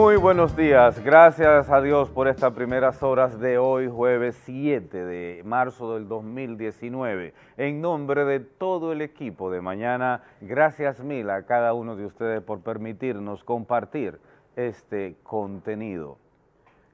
Muy buenos días, gracias a Dios por estas primeras horas de hoy, jueves 7 de marzo del 2019. En nombre de todo el equipo de mañana, gracias mil a cada uno de ustedes por permitirnos compartir este contenido.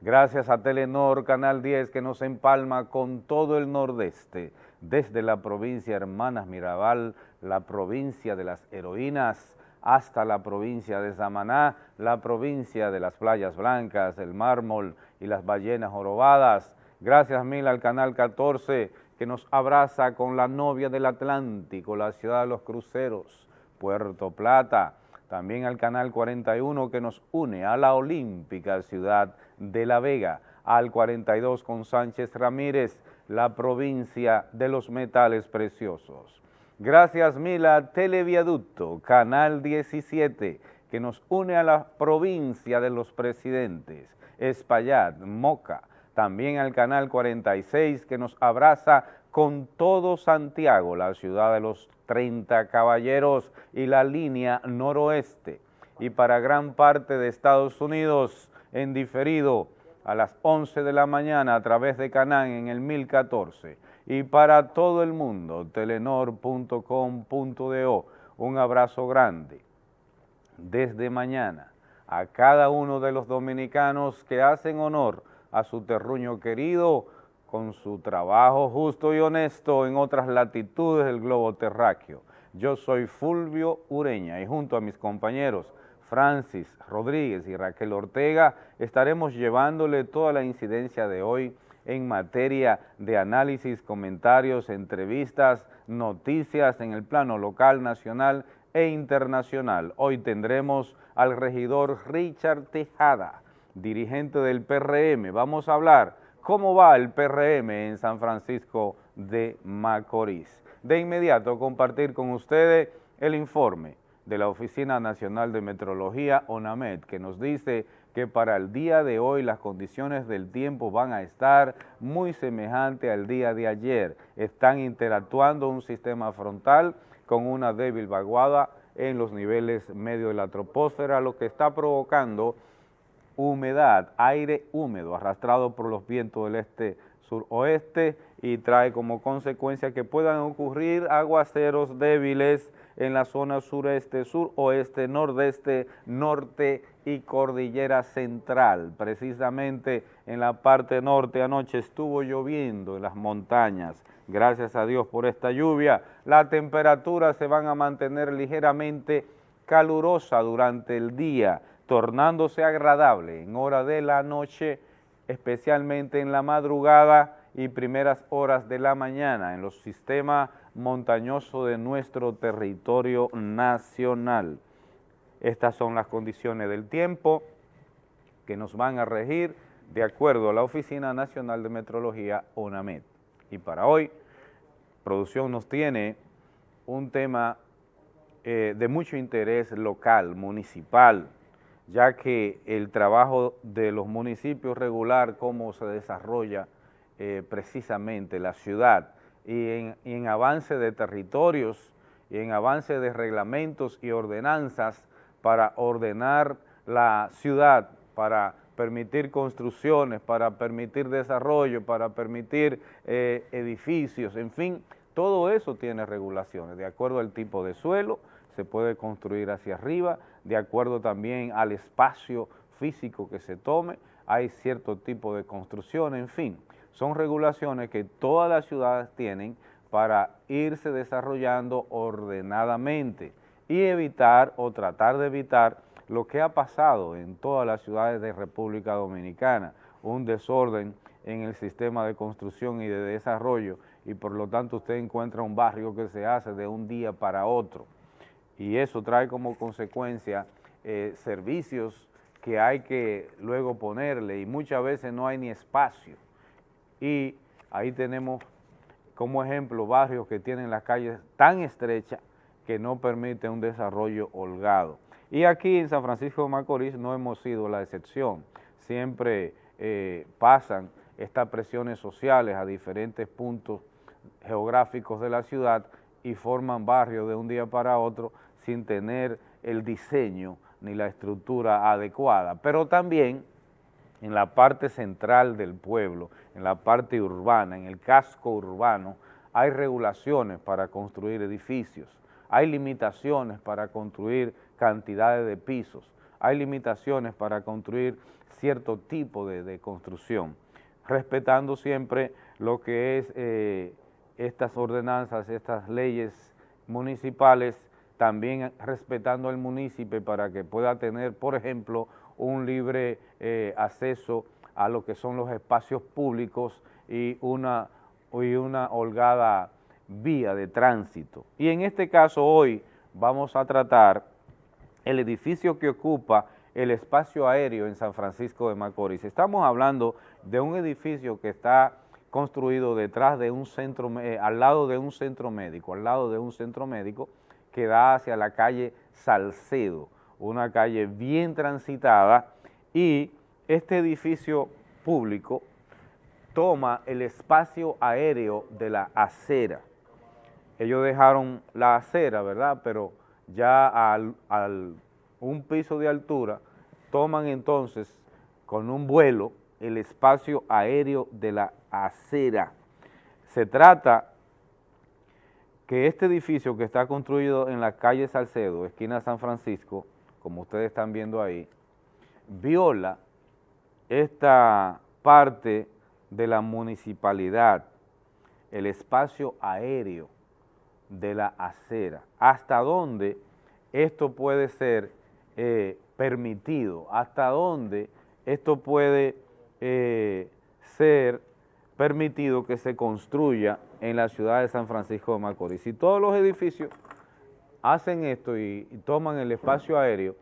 Gracias a Telenor Canal 10 que nos empalma con todo el nordeste, desde la provincia Hermanas Mirabal, la provincia de las heroínas, hasta la provincia de Samaná, la provincia de las playas blancas, el mármol y las ballenas jorobadas. Gracias mil al Canal 14 que nos abraza con la novia del Atlántico, la ciudad de los cruceros, Puerto Plata. También al Canal 41 que nos une a la olímpica ciudad de La Vega, al 42 con Sánchez Ramírez, la provincia de los metales preciosos. Gracias Mila. Televiaducto, Canal 17, que nos une a la provincia de los presidentes, Espaillat, Moca, también al Canal 46 que nos abraza con todo Santiago, la ciudad de los 30 caballeros y la línea noroeste. Y para gran parte de Estados Unidos, en diferido, a las 11 de la mañana a través de Canán en el 1014 y para todo el mundo, telenor.com.do. Un abrazo grande desde mañana a cada uno de los dominicanos que hacen honor a su terruño querido con su trabajo justo y honesto en otras latitudes del globo terráqueo. Yo soy Fulvio Ureña y junto a mis compañeros Francis Rodríguez y Raquel Ortega estaremos llevándole toda la incidencia de hoy en materia de análisis, comentarios, entrevistas, noticias en el plano local, nacional e internacional. Hoy tendremos al regidor Richard Tejada, dirigente del PRM. Vamos a hablar cómo va el PRM en San Francisco de Macorís. De inmediato compartir con ustedes el informe de la Oficina Nacional de Metrología, ONAMED, que nos dice que para el día de hoy las condiciones del tiempo van a estar muy semejantes al día de ayer. Están interactuando un sistema frontal con una débil vaguada en los niveles medio de la troposfera, lo que está provocando humedad, aire húmedo arrastrado por los vientos del este suroeste y trae como consecuencia que puedan ocurrir aguaceros débiles en la zona sureste, suroeste, nordeste, norte y cordillera central. Precisamente en la parte norte anoche estuvo lloviendo en las montañas. Gracias a Dios por esta lluvia. Las temperaturas se van a mantener ligeramente calurosa durante el día, tornándose agradable en hora de la noche, especialmente en la madrugada y primeras horas de la mañana en los sistemas montañosos de nuestro territorio nacional. Estas son las condiciones del tiempo que nos van a regir de acuerdo a la Oficina Nacional de Metrología, ONAMED. Y para hoy, producción nos tiene un tema eh, de mucho interés local, municipal, ya que el trabajo de los municipios regular, cómo se desarrolla eh, precisamente la ciudad y en, avance de territorios y en avance de reglamentos y ordenanzas para ordenar la ciudad, para permitir construcciones, para permitir desarrollo, para permitir eh, edificios, en fin, todo eso tiene regulaciones, de acuerdo al tipo de suelo, se puede construir hacia arriba, de acuerdo también al espacio físico que se tome, hay cierto tipo de construcción, en fin son regulaciones que todas las ciudades tienen para irse desarrollando ordenadamente y evitar o tratar de evitar lo que ha pasado en todas las ciudades de República Dominicana, un desorden en el sistema de construcción y de desarrollo y por lo tanto usted encuentra un barrio que se hace de un día para otro. Y eso trae como consecuencia eh, servicios que hay que luego ponerle y muchas veces no hay ni espacio y ahí tenemos como ejemplo barrios que tienen las calles tan estrechas que no permiten un desarrollo holgado. Y aquí en San Francisco de Macorís no hemos sido la excepción, siempre eh, pasan estas presiones sociales a diferentes puntos geográficos de la ciudad y forman barrios de un día para otro sin tener el diseño ni la estructura adecuada, pero también en la parte central del pueblo, en la parte urbana, en el casco urbano, hay regulaciones para construir edificios, hay limitaciones para construir cantidades de pisos, hay limitaciones para construir cierto tipo de, construcción, respetando siempre lo que es eh, estas ordenanzas, estas leyes municipales, también respetando al municipio para que pueda tener, por ejemplo, un libre eh, acceso a lo que son los espacios públicos y una, y una holgada vía de tránsito. Y en este caso hoy vamos a tratar el edificio que ocupa el espacio aéreo en San Francisco de Macorís. Estamos hablando de un edificio que está construido detrás de un centro, eh, al lado de un centro médico, al lado de un centro médico que da hacia la calle Salcedo, una calle bien transitada y este edificio público toma el espacio aéreo de la acera. Ellos dejaron la acera, ¿verdad? Pero ya al, al un piso de altura, toman entonces con un vuelo el espacio aéreo de la acera. Se trata que este edificio que está construido en la calle Salcedo, esquina San Francisco, como ustedes están viendo ahí, viola esta parte de la municipalidad, el espacio aéreo de la acera, hasta dónde esto puede ser eh, permitido, hasta dónde esto puede eh, ser permitido que se construya en la ciudad de San Francisco de Macorís. Si todos los edificios hacen esto y, toman el espacio aéreo,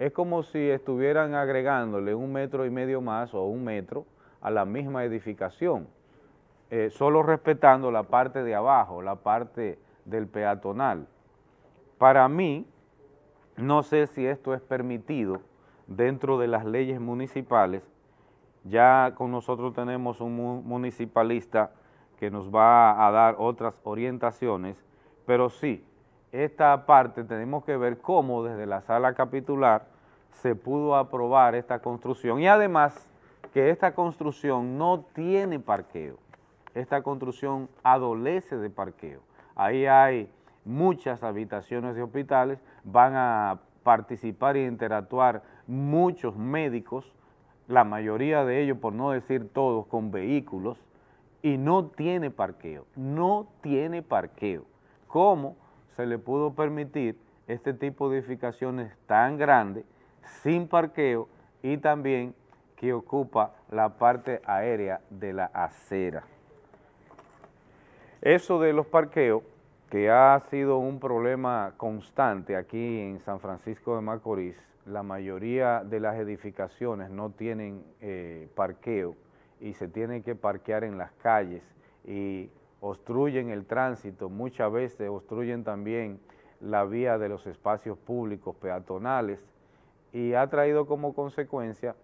es como si estuvieran agregándole un metro y medio más o un metro a la misma edificación, eh, solo respetando la parte de abajo, la parte del peatonal. Para mí, no sé si esto es permitido dentro de las leyes municipales. Ya con nosotros tenemos un municipalista que nos va a dar otras orientaciones, pero sí, esta parte tenemos que ver cómo desde la sala capitular se pudo aprobar esta construcción y además que esta construcción no tiene parqueo, esta construcción adolece de parqueo. Ahí hay muchas habitaciones de hospitales, van a participar e interactuar muchos médicos, la mayoría de ellos, por no decir todos, con vehículos, y no tiene parqueo, no tiene parqueo. ¿Cómo se le pudo permitir este tipo de edificaciones tan grandes, sin parqueo, y también que ocupa la parte aérea de la acera? Eso de los parqueos que ha sido un problema constante aquí en San Francisco de Macorís. La mayoría de las edificaciones no tienen eh, parqueo y se tienen que parquear en las calles y obstruyen el tránsito, muchas veces obstruyen también la vía de los espacios públicos peatonales y ha traído como consecuencia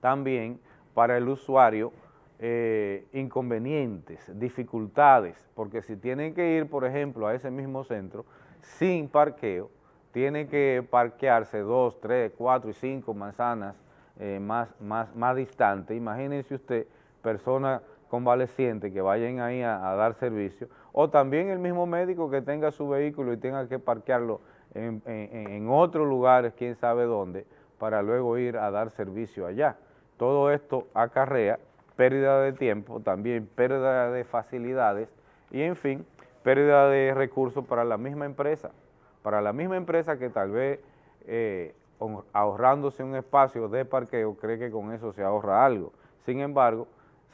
también para el usuario eh, inconvenientes, dificultades, porque si tienen que ir, por ejemplo, a ese mismo centro sin parqueo, tienen que parquearse dos, tres, cuatro y cinco manzanas eh, más, más, más distantes. Imagínense usted, personas convalecientes que vayan ahí a, dar servicio, o también el mismo médico que tenga su vehículo y tenga que parquearlo en, en, en otros lugares, quién sabe dónde, para luego ir a dar servicio allá. Todo esto acarrea pérdida de tiempo, también pérdida de facilidades y en fin, pérdida de recursos para la misma empresa, para la misma empresa que tal vez eh, ahorrándose un espacio de parqueo cree que con eso se ahorra algo. Sin embargo,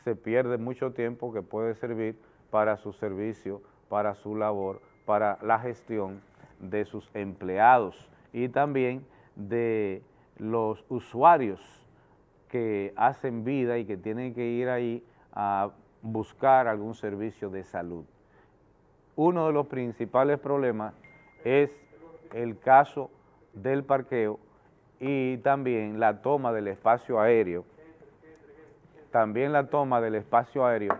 se pierde mucho tiempo que puede servir para su servicio, para su labor, para la gestión de sus empleados y también de los usuarios que hacen vida y que tienen que ir ahí a buscar algún servicio de salud. Uno de los principales problemas es el caso del parqueo y también la toma del espacio aéreo, también la toma del espacio aéreo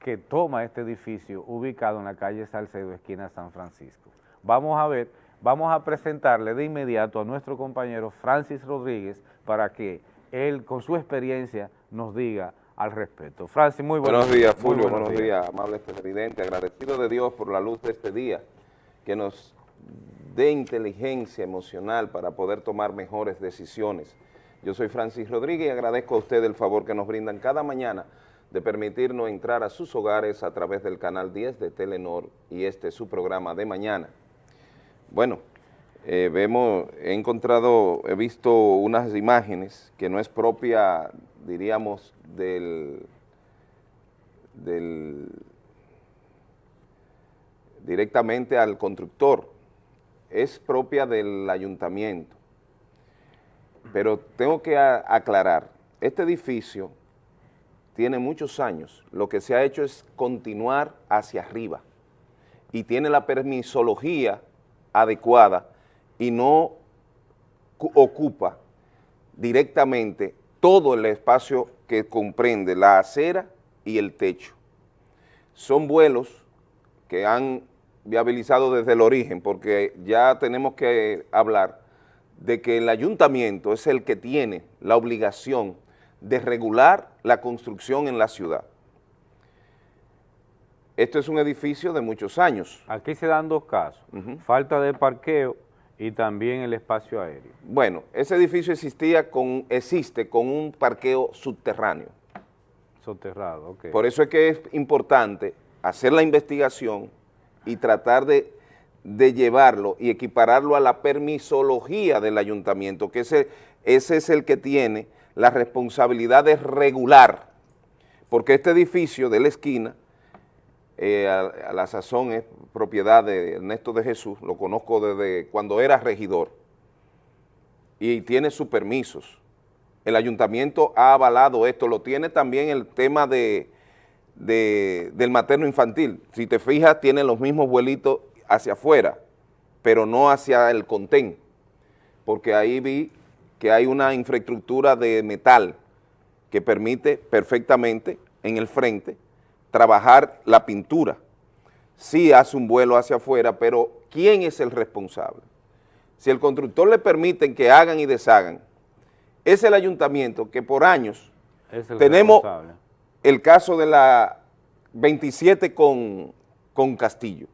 que toma este edificio ubicado en la calle Salcedo, esquina San Francisco. Vamos a ver vamos a presentarle de inmediato a nuestro compañero Francis Rodríguez para que él, con su experiencia, nos diga al respecto. Francis, muy buenos, buenos días. Fulvio, buenos, días, amable presidente. Agradecido de Dios por la luz de este día, que nos dé inteligencia emocional para poder tomar mejores decisiones. Yo soy Francis Rodríguez y agradezco a usted el favor que nos brindan cada mañana de permitirnos entrar a sus hogares a través del canal 10 de Telenor y este es su programa de mañana. Bueno, eh, vemos, he encontrado, he visto unas imágenes que no es propia, diríamos, del, del directamente al constructor, es propia del ayuntamiento. Pero tengo que aclarar, este edificio tiene muchos años, lo que se ha hecho es continuar hacia arriba y tiene la permisología adecuada y no ocupa directamente todo el espacio que comprende la acera y el techo. Son vuelos que han viabilizado desde el origen, porque ya tenemos que hablar de que el ayuntamiento es el que tiene la obligación de regular la construcción en la ciudad. Esto es un edificio de muchos años. Aquí se dan dos casos, falta de parqueo y también el espacio aéreo. Bueno, ese edificio existía con, existe con un parqueo subterráneo. Soterrado, ok. Por eso es que es importante hacer la investigación y tratar de, llevarlo y equipararlo a la permisología del ayuntamiento, que ese, ese es el que tiene la responsabilidad de regular, porque este edificio de la esquina eh, a, la sazón es propiedad de Ernesto de Jesús, lo conozco desde cuando era regidor, y tiene sus permisos. El ayuntamiento ha avalado esto, lo tiene también el tema de, del materno infantil. Si te fijas, tiene los mismos vuelitos hacia afuera, pero no hacia el contén, porque ahí vi que hay una infraestructura de metal que permite perfectamente en el frente trabajar la pintura. Sí hace un vuelo hacia afuera, pero ¿quién es el responsable? Si el constructor le permiten que hagan y deshagan, es el ayuntamiento que por años tenemos el caso de la 27 con, con Castillo.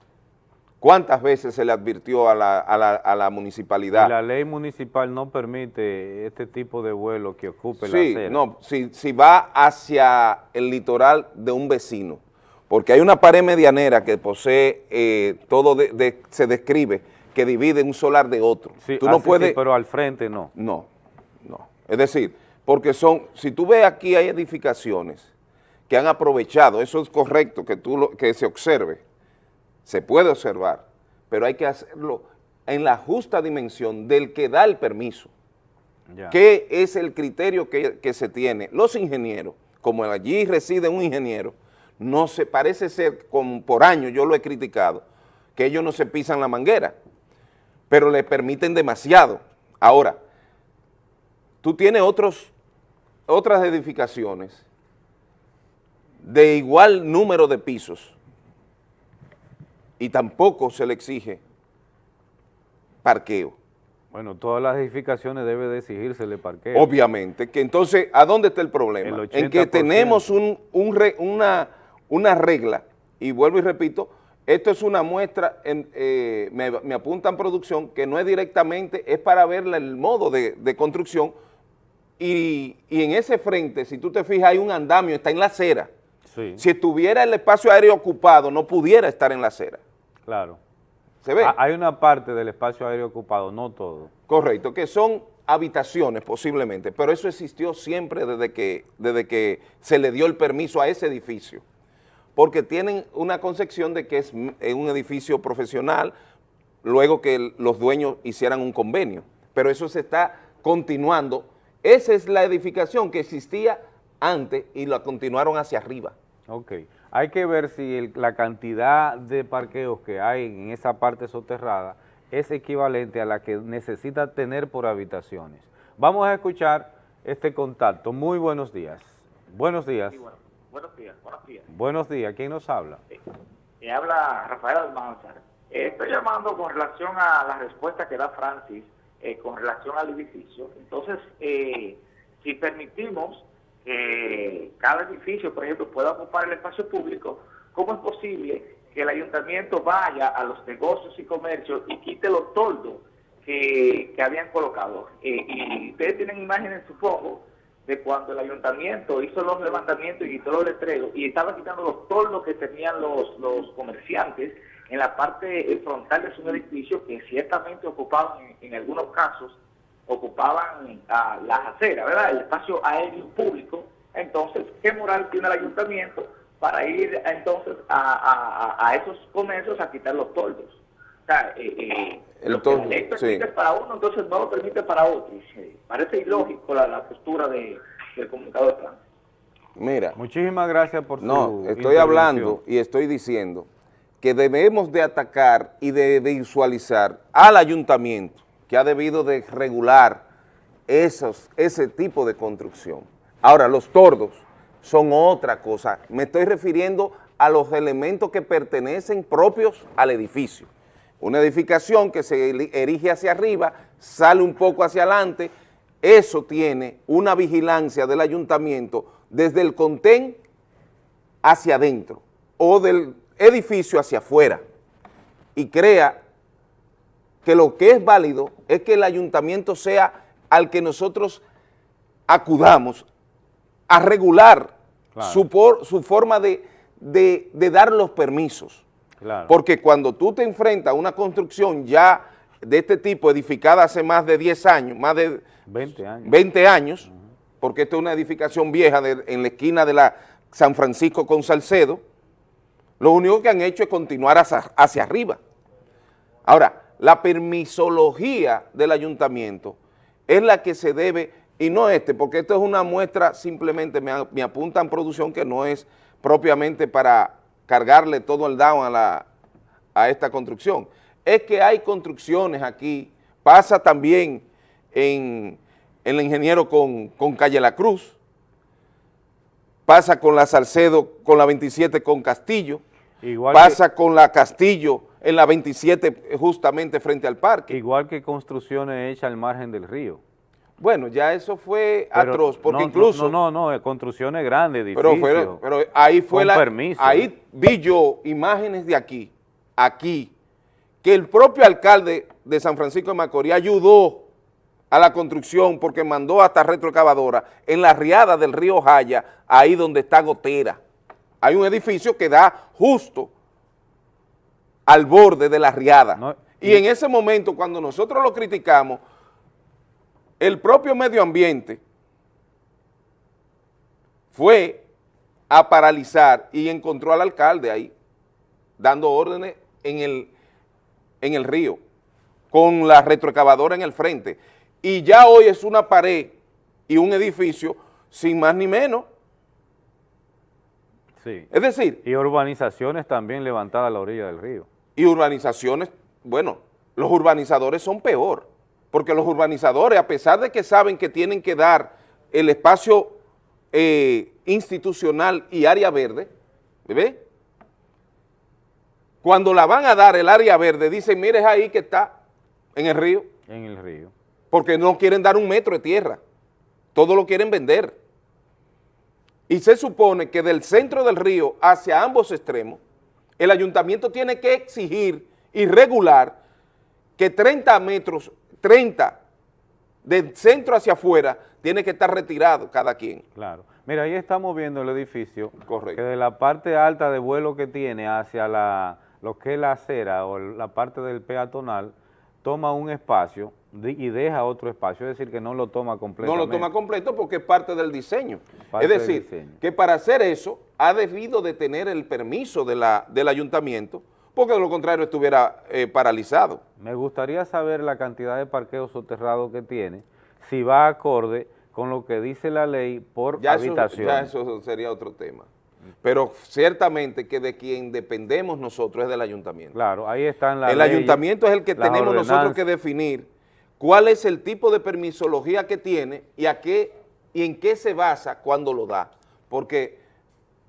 ¿Cuántas veces se le advirtió a la, a la, municipalidad? la ley municipal no permite este tipo de vuelo que ocupe la acera. no, si, si va hacia el litoral de un vecino, porque hay una pared medianera que posee, eh, todo se describe, que divide un solar de otro. Sí, tú no puedes, pero al frente no. No, no. Es decir, porque son, si tú ves aquí hay edificaciones que han aprovechado, eso es correcto que, tú que se observe, se puede observar, pero hay que hacerlo en la justa dimensión del que da el permiso. ¿Qué es el criterio que, se tiene? Los ingenieros, como allí reside un ingeniero, no se parece ser, como por años yo lo he criticado, que ellos no se pisan la manguera, pero le permiten demasiado. Ahora, tú tienes otros, otras edificaciones de igual número de pisos, y tampoco se le exige parqueo. Bueno, todas las edificaciones debe de exigírsele parqueo. Obviamente, que entonces, ¿a dónde está el problema? en que tenemos un, una, una regla, y vuelvo y repito, esto es una muestra, en, eh, me, apunta en producción, que no es directamente, es para ver el modo de, construcción, y, y, en ese frente, si tú te fijas, hay un andamio, está en la acera. Si estuviera el espacio aéreo ocupado, no pudiera estar en la acera. Claro. ¿Se ve? Hay una parte del espacio aéreo ocupado, no todo. Correcto, que son habitaciones posiblemente, pero eso existió siempre desde que, desde que se le dio el permiso a ese edificio, porque tienen una concepción de que es un edificio profesional, luego que los dueños hicieran un convenio, pero eso se está continuando. Esa es la edificación que existía antes y la continuaron hacia arriba. Ok. Hay que ver si la cantidad de parqueos que hay en esa parte soterrada es equivalente a la que necesita tener por habitaciones. Vamos a escuchar este contacto. Muy buenos días. Buenos días. buenos días, buenos días. Buenos días. ¿Quién nos habla? Me habla Rafael Almanzar. Eh, estoy llamando con relación a la respuesta que da Francis eh, con relación al edificio. Entonces, eh, si permitimos que cada edificio, por ejemplo, pueda ocupar el espacio público, ¿cómo es posible que el ayuntamiento vaya a los negocios y comercios y quite los toldos que, que habían colocado? y ustedes tienen imágenes, supongo, de cuando el ayuntamiento hizo los levantamientos y quitó los letreros y estaba quitando los toldos que tenían los, los comerciantes en la parte frontal de su edificio que ciertamente ocupaban, en, algunos casos, ocupaban a las aceras, ¿verdad? El espacio aéreo público. Entonces, ¿qué moral tiene el ayuntamiento para ir entonces a, esos comercios a quitar los toldos? O sea, eh, eh, lo que la ley permite para uno, entonces no lo permite para otro. parece ilógico la, postura de, del comunicador de Mira. Muchísimas gracias por su No, estoy hablando y estoy diciendo que debemos de atacar y de, visualizar al ayuntamiento que ha debido de regular esos, ese tipo de construcción. Ahora, los tordos son otra cosa. Me estoy refiriendo a los elementos que pertenecen propios al edificio. Una edificación que se erige hacia arriba, sale un poco hacia adelante, eso tiene una vigilancia del ayuntamiento desde el contén hacia adentro o del edificio hacia afuera y crea que lo que es válido es que el ayuntamiento sea al que nosotros acudamos a regular su, su, forma de, dar los permisos. Porque cuando tú te enfrentas a una construcción ya de este tipo, edificada hace más de 10 años, más de 20 años, 20 años porque esta es una edificación vieja en la esquina de la San Francisco con Salcedo, lo único que han hecho es continuar hacia, arriba. Ahora, la permisología del ayuntamiento es la que se debe, y no este, porque esto es una muestra, simplemente me, me apuntan producción que no es propiamente para cargarle todo el down a, la, a esta construcción. Es que hay construcciones aquí, pasa también en, el ingeniero con, con Calle La Cruz, pasa con la Salcedo, con la 27 con Castillo, pasa con la Castillo en la 27 justamente frente al parque. Igual que construcciones hechas al margen del río. Bueno, ya eso fue atroz, porque incluso... No, no, no, construcciones grandes, edificios, pero, pero ahí fue la... Ahí vi yo imágenes de aquí, aquí, que el propio alcalde de San Francisco de Macorís ayudó a la construcción porque mandó hasta retroexcavadora en la riada del río Jaya, ahí donde está Gotera. Hay un edificio que da justo al borde de la riada. y, en ese momento, cuando nosotros lo criticamos, el propio medio ambiente fue a paralizar y encontró al alcalde ahí, dando órdenes en el, en el río, con la retroexcavadora en el frente y ya hoy es una pared y un edificio sin más ni menos. Sí. Es decir... Y urbanizaciones también levantadas a la orilla del río. Y urbanizaciones, bueno, los urbanizadores son peor, porque los urbanizadores, a pesar de que saben que tienen que dar el espacio eh, institucional y área verde, ¿ve? Cuando la van a dar el área verde, dicen, mire ahí que está, en el río. En el río porque no quieren dar un metro de tierra, todo lo quieren vender. Y se supone que del centro del río hacia ambos extremos, el ayuntamiento tiene que exigir y regular que 30 metros, 30 del centro hacia afuera, tiene que estar retirado cada quien. Claro. Mira, ahí estamos viendo el edificio, Correcto. que de la parte alta de vuelo que tiene hacia la, lo que es la acera o la parte del peatonal, toma un espacio y deja otro espacio, es decir, que no lo toma completo. No lo toma completo porque es parte del diseño. es decir, que para hacer eso ha debido de tener el permiso de la, del ayuntamiento, porque de lo contrario estuviera eh, paralizado. Me gustaría saber la cantidad de parqueos soterrados que tiene, si va acorde con lo que dice la ley por habitación. ya eso sería otro tema. Pero ciertamente que de quien dependemos nosotros es del ayuntamiento. Claro, ahí están las El ayuntamiento es el que tenemos nosotros que definir cuál es el tipo de permisología que tiene y, a qué, y en qué se basa cuando lo da. Porque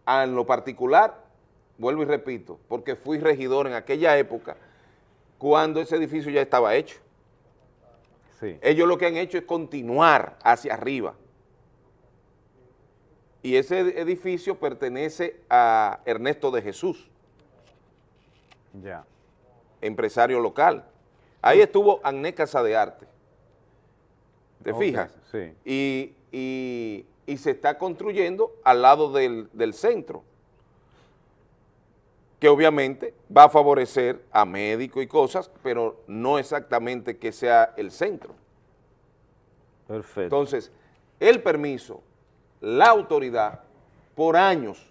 en lo particular, vuelvo y repito, porque fui regidor en aquella época, cuando ese edificio ya estaba hecho. Sí. Ellos lo que han hecho es continuar hacia arriba. Y ese edificio pertenece a Ernesto de Jesús, Ya. empresario local. Ahí estuvo Agné Casa de Arte. ¿Te Ok, fijas? sí. Y, y- y se está construyendo al lado del, del centro, que obviamente va a favorecer a médicos y cosas, pero no exactamente que sea el centro. Perfecto. Entonces, el permiso, la autoridad, por años,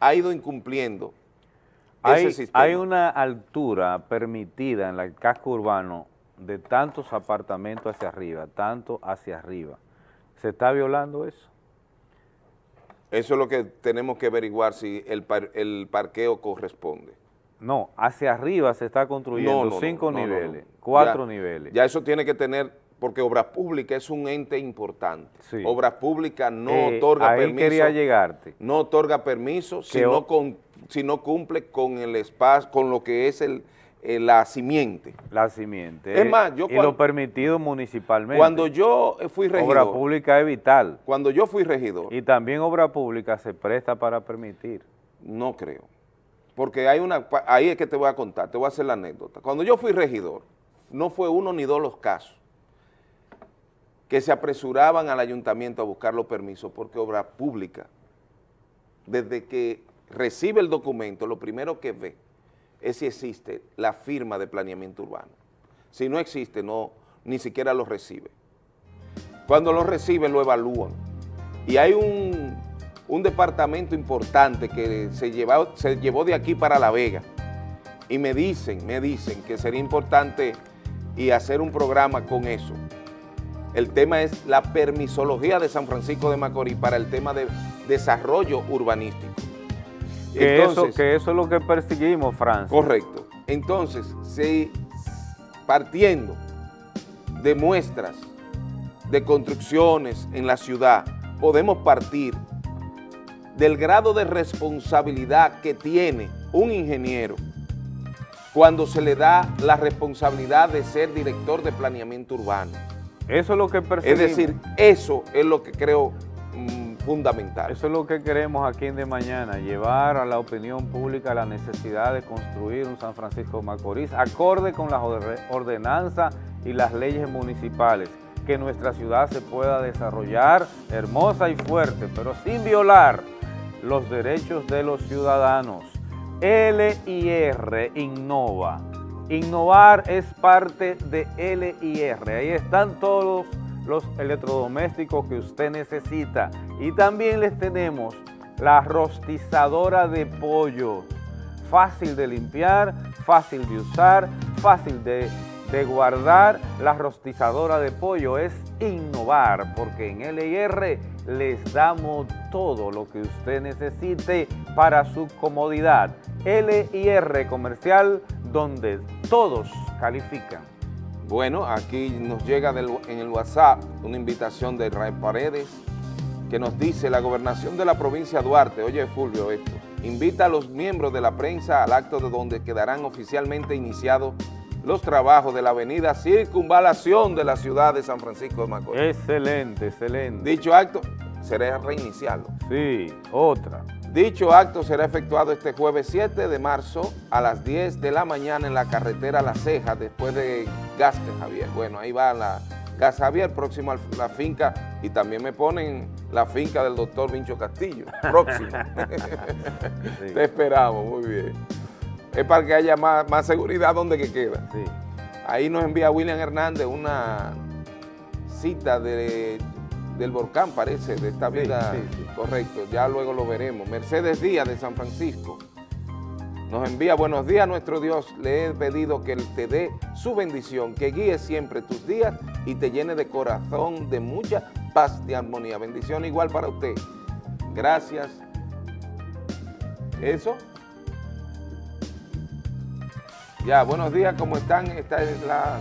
ha ido incumpliendo hay, ese sistema. hay una altura permitida en el casco urbano de tantos apartamentos hacia arriba, tanto hacia arriba. ¿Se está violando eso? Eso es lo que tenemos que averiguar si el, par- el parqueo corresponde. No, hacia arriba se está construyendo No, cinco no, niveles, cuatro Ya- niveles. Ya eso tiene que tener, porque Obras Públicas es un ente importante. Sí. Obras Públicas no Eh, otorga ahí permiso. quería llegarte. No otorga permiso Que o- no, con- si no cumple con el espacio, con lo que es el, eh, la simiente. La simiente. Es eh, más, yo y lo permitido municipalmente. Cuando yo fui obra regidor, pública es vital. cuando yo fui regidor, Y también obra pública se presta para permitir. No creo. Porque hay una, ahí es que te voy a contar, te voy a hacer la anécdota. Cuando yo fui regidor, no fue uno ni dos los casos que se apresuraban al ayuntamiento a buscar los permisos porque obra pública, desde que recibe el documento, lo primero que ve es si existe la firma de planeamiento urbano. Si no existe, no, ni siquiera lo recibe. Cuando lo recibe, lo evalúan. Y hay un, departamento importante que se, se llevó de aquí para La Vega. Y me dicen, me dicen que sería importante y hacer un programa con eso. El tema es la permisología de San Francisco de Macorís para el tema de desarrollo urbanístico. Que, eso, que eso es lo que perseguimos, Francia. Correcto. Entonces, si partiendo de muestras de construcciones en la ciudad, podemos partir del grado de responsabilidad que tiene un ingeniero cuando se le da la responsabilidad de ser director de planeamiento urbano. Eso es lo que Es perseguimos. decir, eso es lo que creo fundamental. Eso es lo que queremos aquí en De Mañana, llevar a la opinión pública la necesidad de construir un San Francisco de Macorís acorde con las orde- ordenanzas y las leyes municipales, que nuestra ciudad se pueda desarrollar hermosa y fuerte, pero sin violar los derechos de los ciudadanos. LIR innova. Innovar es parte de LIR. Ahí están todos electrodomésticos que usted necesita. Y también les tenemos la rostizadora de pollo. Fácil de limpiar, fácil de usar, fácil de, de guardar. La rostizadora de pollo es innovar porque en LIR les damos todo lo que usted necesite para su comodidad. LIR comercial donde todos califican. Bueno, aquí nos llega del- en el WhatsApp una invitación de Israel Paredes que nos dice la gobernación de la provincia de Duarte, oye Fulvio esto, invita a los miembros de la prensa al acto de donde quedarán oficialmente iniciados los trabajos de la avenida Circunvalación de la ciudad de San Francisco de Macorís. Excelente, excelente. Dicho acto será reiniciarlo. Sí, otra. Dicho acto será efectuado este jueves 7 de marzo a las 10 de la mañana en la carretera La Ceja, después de Gasque Javier. Bueno, ahí va la Gas Javier, próximo a la finca, y también me ponen la finca del doctor Vincho Castillo, próximo. Sí. Te esperamos, muy bien. Es para que haya más, más seguridad donde que queda. Sí. Ahí nos envía William Hernández una cita de, del volcán, parece, de esta vida. sí, sí. Correcto, ya luego lo veremos. Mercedes Díaz de San Francisco nos envía buenos días, nuestro Dios. Le he pedido que Él te dé su bendición, que guíe siempre tus días y te llene de corazón, de mucha paz y armonía. Bendición igual para usted. Gracias. ¿Eso? Ya, buenos días, ¿cómo están? Esta es la...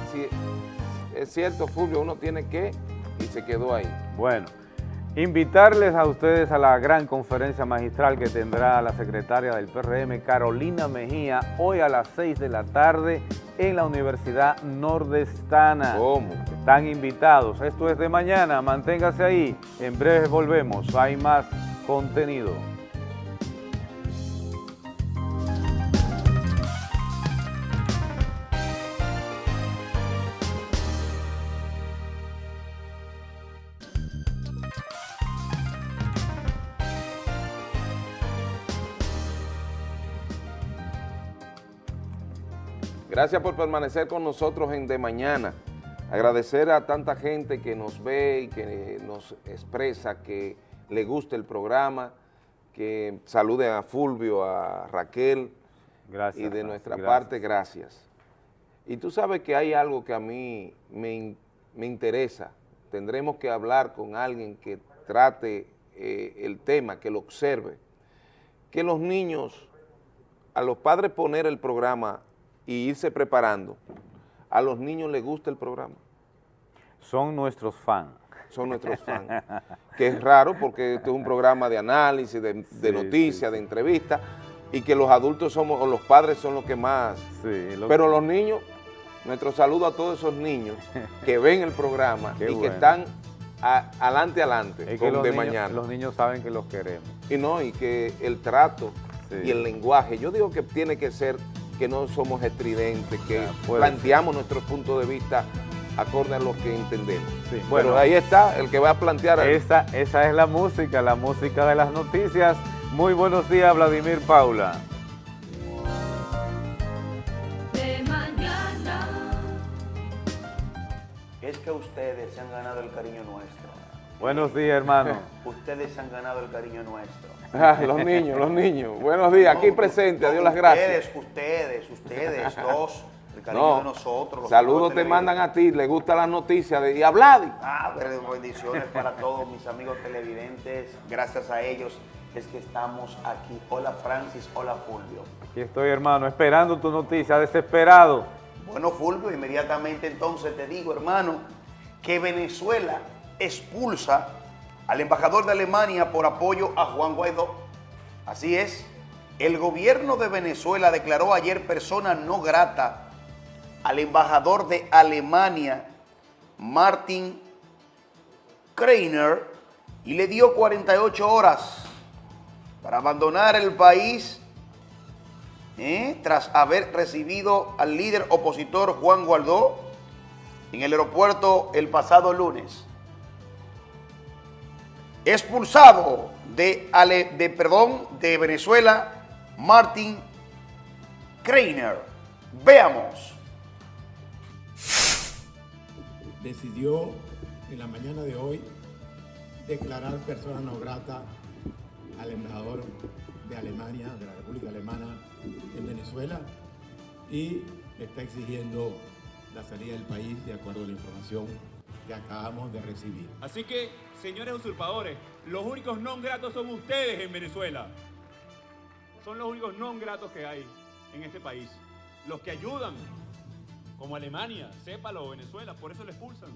es cierto, Fulvio, uno tiene que... Y se quedó ahí. Bueno, invitarles a ustedes a la gran conferencia magistral que tendrá la secretaria del PRM, Carolina Mejía, hoy a las 6 de la tarde en la Universidad Nordestana. ¿Cómo? Están invitados. Esto es de mañana. Manténgase ahí. En breve volvemos. Hay más contenido. Gracias por permanecer con nosotros en De Mañana. Agradecer a tanta gente que nos ve y que nos expresa que le gusta el programa, que saluden a Fulvio, a Raquel. Gracias. Y de nuestra gracias. parte, gracias. Y tú sabes que hay algo que a mí me, me interesa. Tendremos que hablar con alguien que trate eh, el tema, que lo observe. Que los niños, a los padres poner el programa y irse preparando, a los niños les gusta el programa, Son nuestros fans. son nuestros fans. que es raro porque esto es un programa de análisis, de, de Sí, noticias, sí, de entrevistas, y que los adultos somos, o los padres son los que más Sí, lo- Pero los niños, nuestro saludo a todos esos niños que ven el programa Qué y que están a- adelante, adelante, es que con los de niños, mañana. los niños saben que los queremos. Y no, y que el trato y el lenguaje, yo digo que tiene que ser que no somos estridentes, que Ya, planteamos nuestros puntos de vista acorde a lo que entendemos. Sí, Bueno, ahí está el que va a plantear. Esa, esa es la música, la música de las noticias. Muy buenos días, Vladimir Paula. de mañana. Es que ustedes se han ganado el cariño nuestro. Buenos días, hermano. Ustedes han ganado el cariño nuestro. Ah, los niños, los niños. Buenos días, aquí presente, no, adiós las gracias. Ustedes, ustedes, ustedes dos. El cariño No, de nosotros. saludos te mandan a ti, le gustan las noticias de y a Vladi. Ah, pero bendiciones para todos mis amigos televidentes. Gracias a ellos es que estamos aquí. Hola Francis, hola Fulvio. Aquí estoy, hermano, esperando tu noticia, desesperado. Bueno, Fulvio, inmediatamente entonces te digo, hermano, que Venezuela expulsa al embajador de Alemania por apoyo a Juan Guaidó. Así es, el gobierno de Venezuela declaró ayer persona no grata al embajador de Alemania, Martin Kreiner, y le dio 48 horas para abandonar el país ¿eh? tras haber recibido al líder opositor Juan Guaidó en el aeropuerto el pasado lunes. Expulsado de, Ale- de, perdón, de Venezuela, Martin Kreiner. Veamos. decidió en la mañana de hoy declarar persona no grata al embajador de Alemania, de la República Alemana en Venezuela y está exigiendo la salida del país de acuerdo a la información que acabamos de recibir. Así que, señores usurpadores, los únicos no gratos son ustedes en Venezuela. Son los únicos no gratos que hay en este país. Los que ayudan, como Alemania, sépalo, Venezuela, por eso le expulsan.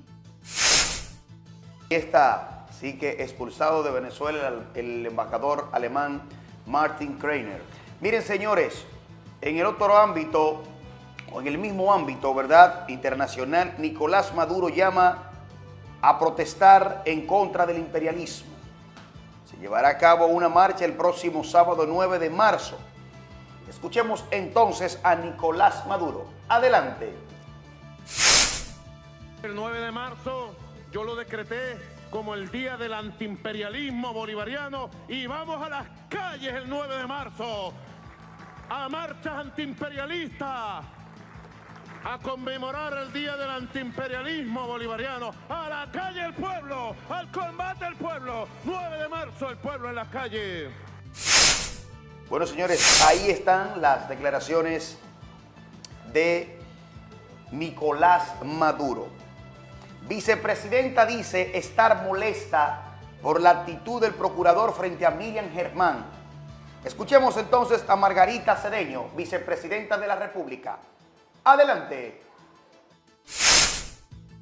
Ahí está, sí que expulsado de Venezuela el, el embajador alemán Martin Kreiner. Miren, señores, en el otro ámbito, o en el mismo ámbito, ¿verdad? Internacional, Nicolás Maduro llama a protestar en contra del imperialismo. Se llevará a cabo una marcha el próximo sábado 9 de marzo. Escuchemos entonces a Nicolás Maduro. Adelante. El 9 de marzo yo lo decreté como el día del antiimperialismo bolivariano y vamos a las calles el 9 de marzo a marchas antiimperialistas a conmemorar el día del antiimperialismo bolivariano a la calle el pueblo al combate el pueblo 9 de marzo el pueblo en las calles Bueno, señores, ahí están las declaraciones de Nicolás Maduro. Vicepresidenta dice estar molesta por la actitud del procurador frente a Miriam Germán. Escuchemos entonces a Margarita Cedeño, vicepresidenta de la República. Adelante.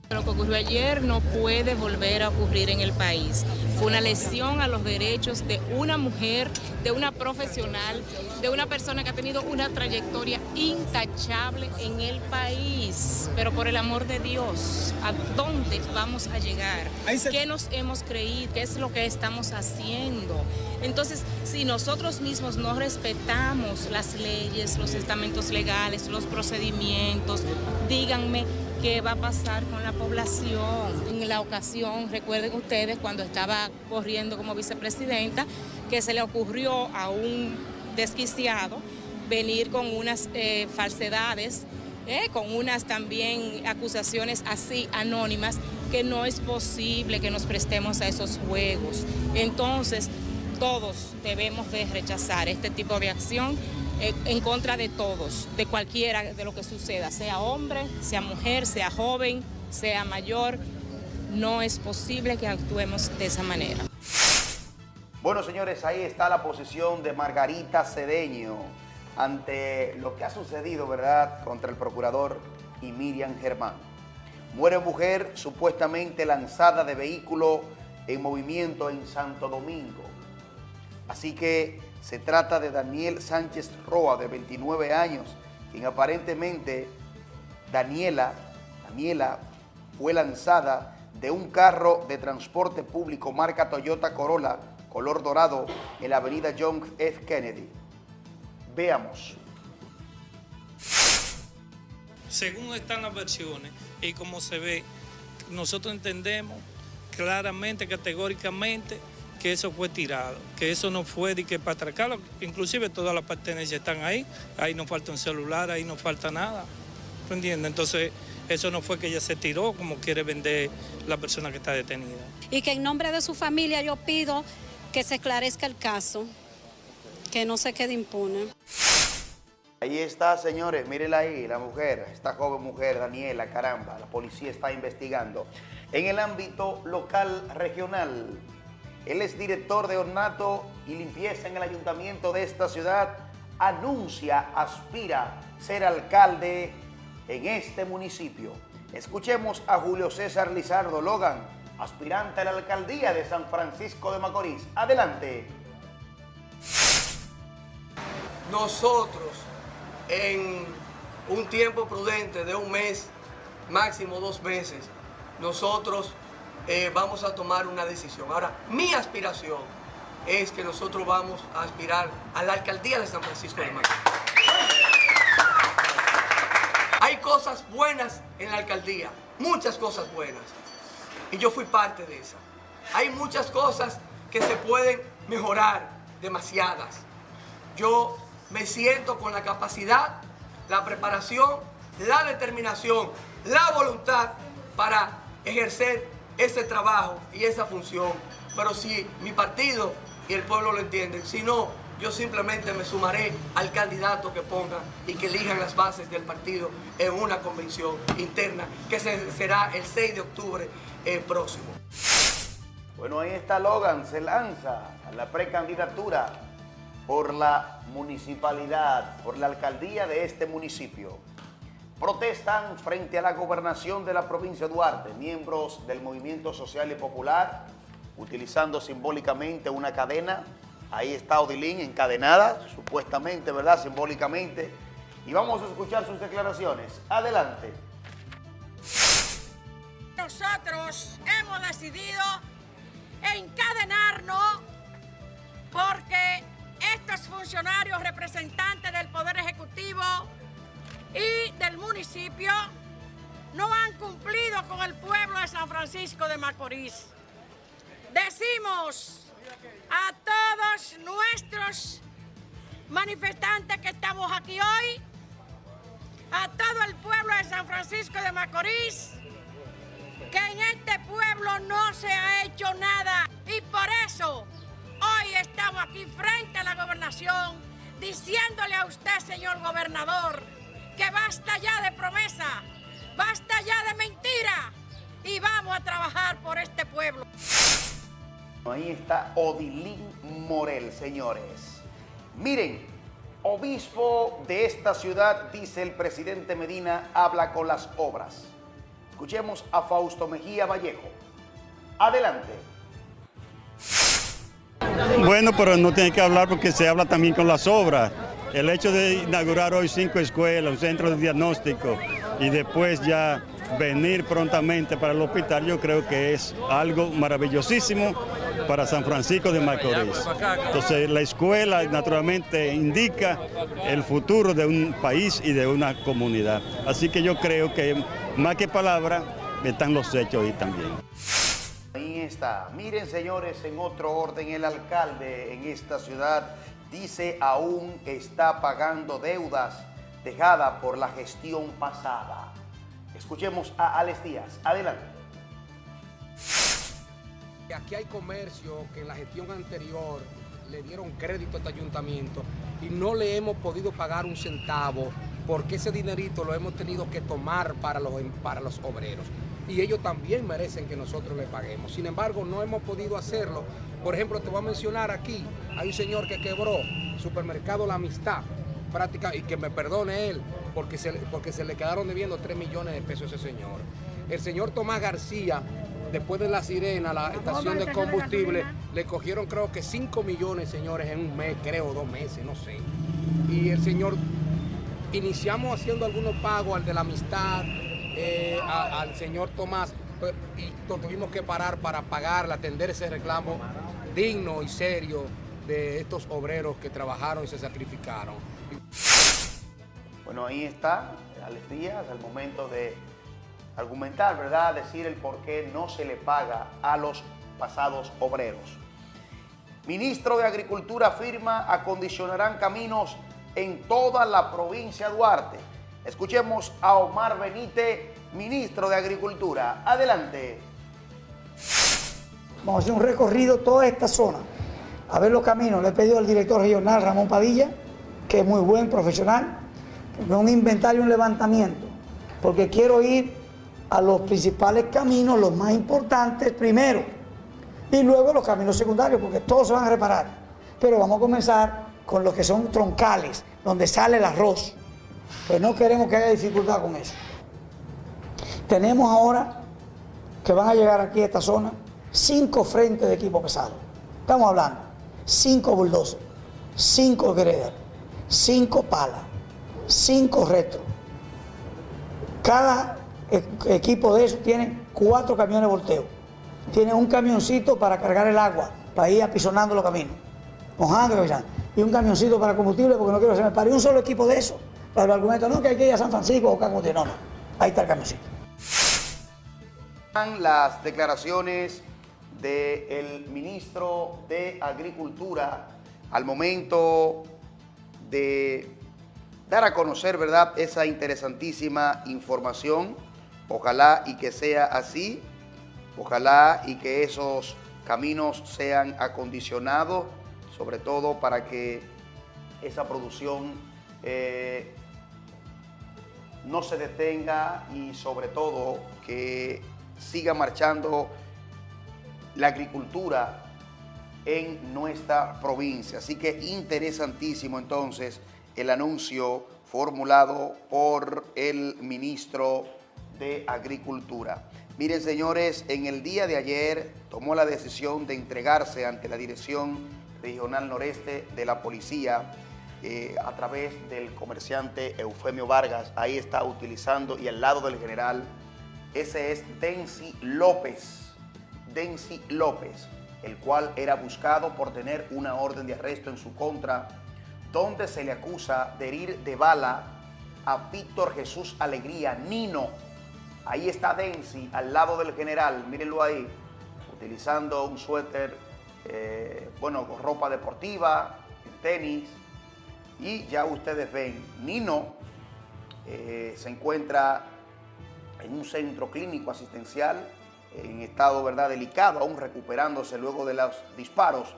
Lo que ocurrió ayer no puede volver a ocurrir en el país. Fue una lesión a los derechos de una mujer, de una profesional, de una persona que ha tenido una trayectoria intachable en el país. Pero por el amor de Dios, ¿a dónde vamos a llegar? ¿Qué nos hemos creído? ¿Qué es lo que estamos haciendo? Entonces, si nosotros mismos no respetamos las leyes, los estamentos legales, los procedimientos, díganme qué va a pasar con la población. En la ocasión, recuerden ustedes, cuando estaba corriendo como vicepresidenta, que se le ocurrió a un desquiciado venir con unas eh, falsedades, eh, con unas también acusaciones así anónimas, que no es posible que nos prestemos a esos juegos. Entonces, todos debemos de rechazar este tipo de acción en contra de todos, de cualquiera de lo que suceda, sea hombre, sea mujer, sea joven, sea mayor, no es posible que actuemos de esa manera. Bueno, señores, ahí está la posición de Margarita Cedeño ante lo que ha sucedido, ¿verdad?, contra el procurador y Miriam Germán. Muere mujer supuestamente lanzada de vehículo en movimiento en Santo Domingo. Así que se trata de Daniel Sánchez Roa, de 29 años, quien aparentemente Daniela, Daniela fue lanzada de un carro de transporte público marca Toyota Corolla, color dorado, en la avenida John F. Kennedy. Veamos. Según están las versiones y como se ve, nosotros entendemos claramente, categóricamente, que eso fue tirado, que eso no fue de que para atracarlo, inclusive todas las pertenencias están ahí, ahí no falta un celular, ahí no falta nada, ¿tú entiendes? Entonces, eso no fue que ella se tiró como quiere vender la persona que está detenida. Y que en nombre de su familia yo pido que se esclarezca el caso, que no se quede impune. Ahí está, señores, mírenla ahí, la mujer, esta joven mujer, Daniela, caramba, la policía está investigando. En el ámbito local, regional, él es director de ornato y limpieza en el ayuntamiento de esta ciudad. Anuncia, aspira ser alcalde en este municipio. Escuchemos a Julio César Lizardo Logan, aspirante a la alcaldía de San Francisco de Macorís. Adelante. Nosotros, en un tiempo prudente de un mes, máximo dos meses, nosotros eh, vamos a tomar una decisión. Ahora, mi aspiración es que nosotros vamos a aspirar a la alcaldía de San Francisco de Macorís. Hay cosas buenas en la alcaldía, muchas cosas buenas. Y yo fui parte de esa. Hay muchas cosas que se pueden mejorar, demasiadas. Yo me siento con la capacidad, la preparación, la determinación, la voluntad para ejercer ese trabajo y esa función. Pero si mi partido y el pueblo lo entienden, si no, yo simplemente me sumaré al candidato que ponga y que elijan las bases del partido en una convención interna que será el 6 de octubre eh, próximo. Bueno, ahí está Logan, se lanza a la precandidatura por la municipalidad, por la alcaldía de este municipio. Protestan frente a la gobernación de la provincia de Duarte, miembros del Movimiento Social y Popular, utilizando simbólicamente una cadena. Ahí está Odilín encadenada, supuestamente, ¿verdad? Simbólicamente. Y vamos a escuchar sus declaraciones. Adelante. Nosotros hemos decidido encadenarnos porque estos funcionarios representantes del Poder Ejecutivo y del municipio no han cumplido con el pueblo de San Francisco de Macorís. Decimos a todos nuestros manifestantes que estamos aquí hoy, a todo el pueblo de San Francisco de Macorís, que en este pueblo no se ha hecho nada y por eso hoy estamos aquí frente a la gobernación diciéndole a usted, señor gobernador, que basta ya de promesa, basta ya de mentira y vamos a trabajar por este pueblo. Ahí está Odilín Morel, señores. Miren, obispo de esta ciudad, dice el presidente Medina, habla con las obras. Escuchemos a Fausto Mejía Vallejo. Adelante. Bueno, pero no tiene que hablar porque se habla también con las obras. El hecho de inaugurar hoy cinco escuelas, un centro de diagnóstico y después ya venir prontamente para el hospital, yo creo que es algo maravillosísimo para San Francisco de Macorís. Entonces la escuela naturalmente indica el futuro de un país y de una comunidad. Así que yo creo que más que palabras están los hechos ahí también. Ahí está. Miren, señores, en otro orden, el alcalde en esta ciudad dice aún está pagando deudas dejadas por la gestión pasada. Escuchemos a Alex Díaz. Adelante. Aquí hay comercio que en la gestión anterior le dieron crédito a este ayuntamiento y no le hemos podido pagar un centavo porque ese dinerito lo hemos tenido que tomar para los, para los obreros. Y ellos también merecen que nosotros le paguemos. Sin embargo, no hemos podido hacerlo. Por ejemplo, te voy a mencionar aquí, hay un señor que quebró, supermercado La Amistad, práctica, y que me perdone él, porque se, porque se le quedaron debiendo 3 millones de pesos a ese señor. El señor Tomás García, después de la sirena, la estación de combustible, le cogieron creo que 5 millones, señores, en un mes, creo, dos meses, no sé. Y el señor, iniciamos haciendo algunos pagos al de la amistad, eh, al señor Tomás, pues, y lo tuvimos que parar para pagarle, atender ese reclamo digno y serio de estos obreros que trabajaron y se sacrificaron. Bueno, ahí está Alex Díaz al momento de argumentar, ¿verdad? Decir el por qué no se le paga a los pasados obreros. Ministro de Agricultura afirma acondicionarán caminos en toda la provincia de Duarte. Escuchemos a Omar Benítez, ministro de Agricultura. Adelante. Vamos a hacer un recorrido toda esta zona, a ver los caminos. Le he pedido al director regional Ramón Padilla, que es muy buen profesional, un inventario, un levantamiento, porque quiero ir a los principales caminos, los más importantes primero, y luego los caminos secundarios, porque todos se van a reparar. Pero vamos a comenzar con los que son troncales, donde sale el arroz. Pues no queremos que haya dificultad con eso. Tenemos ahora que van a llegar aquí a esta zona cinco frentes de equipo pesado. Estamos hablando, cinco bulldozers, cinco gredas, cinco palas, cinco retro. Cada e- equipo de esos tiene cuatro camiones volteo. Tiene un camioncito para cargar el agua, para ir apisonando los caminos, mojando y. Y un camioncito para combustible, porque no quiero que se me pare. Un solo equipo de eso. Para el argumento, no, que hay que ir a San Francisco o combustible. No, no. Ahí está el camioncito. Las declaraciones del ministro de Agricultura al momento de dar a conocer, ¿verdad?, esa interesantísima información. Ojalá y que sea así. Ojalá y que esos caminos sean acondicionados, sobre todo para que esa producción eh, no se detenga y sobre todo que siga marchando la agricultura en nuestra provincia. Así que interesantísimo entonces el anuncio formulado por el ministro de Agricultura. Miren señores, en el día de ayer tomó la decisión de entregarse ante la Dirección Regional Noreste de la Policía eh, a través del comerciante Eufemio Vargas. Ahí está utilizando y al lado del general, ese es Densi López. Densi López, el cual era buscado por tener una orden de arresto en su contra, donde se le acusa de herir de bala a Víctor Jesús Alegría, Nino. Ahí está Densi, al lado del general, mírenlo ahí, utilizando un suéter, eh, bueno, ropa deportiva, tenis, y ya ustedes ven, Nino eh, se encuentra en un centro clínico asistencial en estado ¿verdad? delicado, aún recuperándose luego de los disparos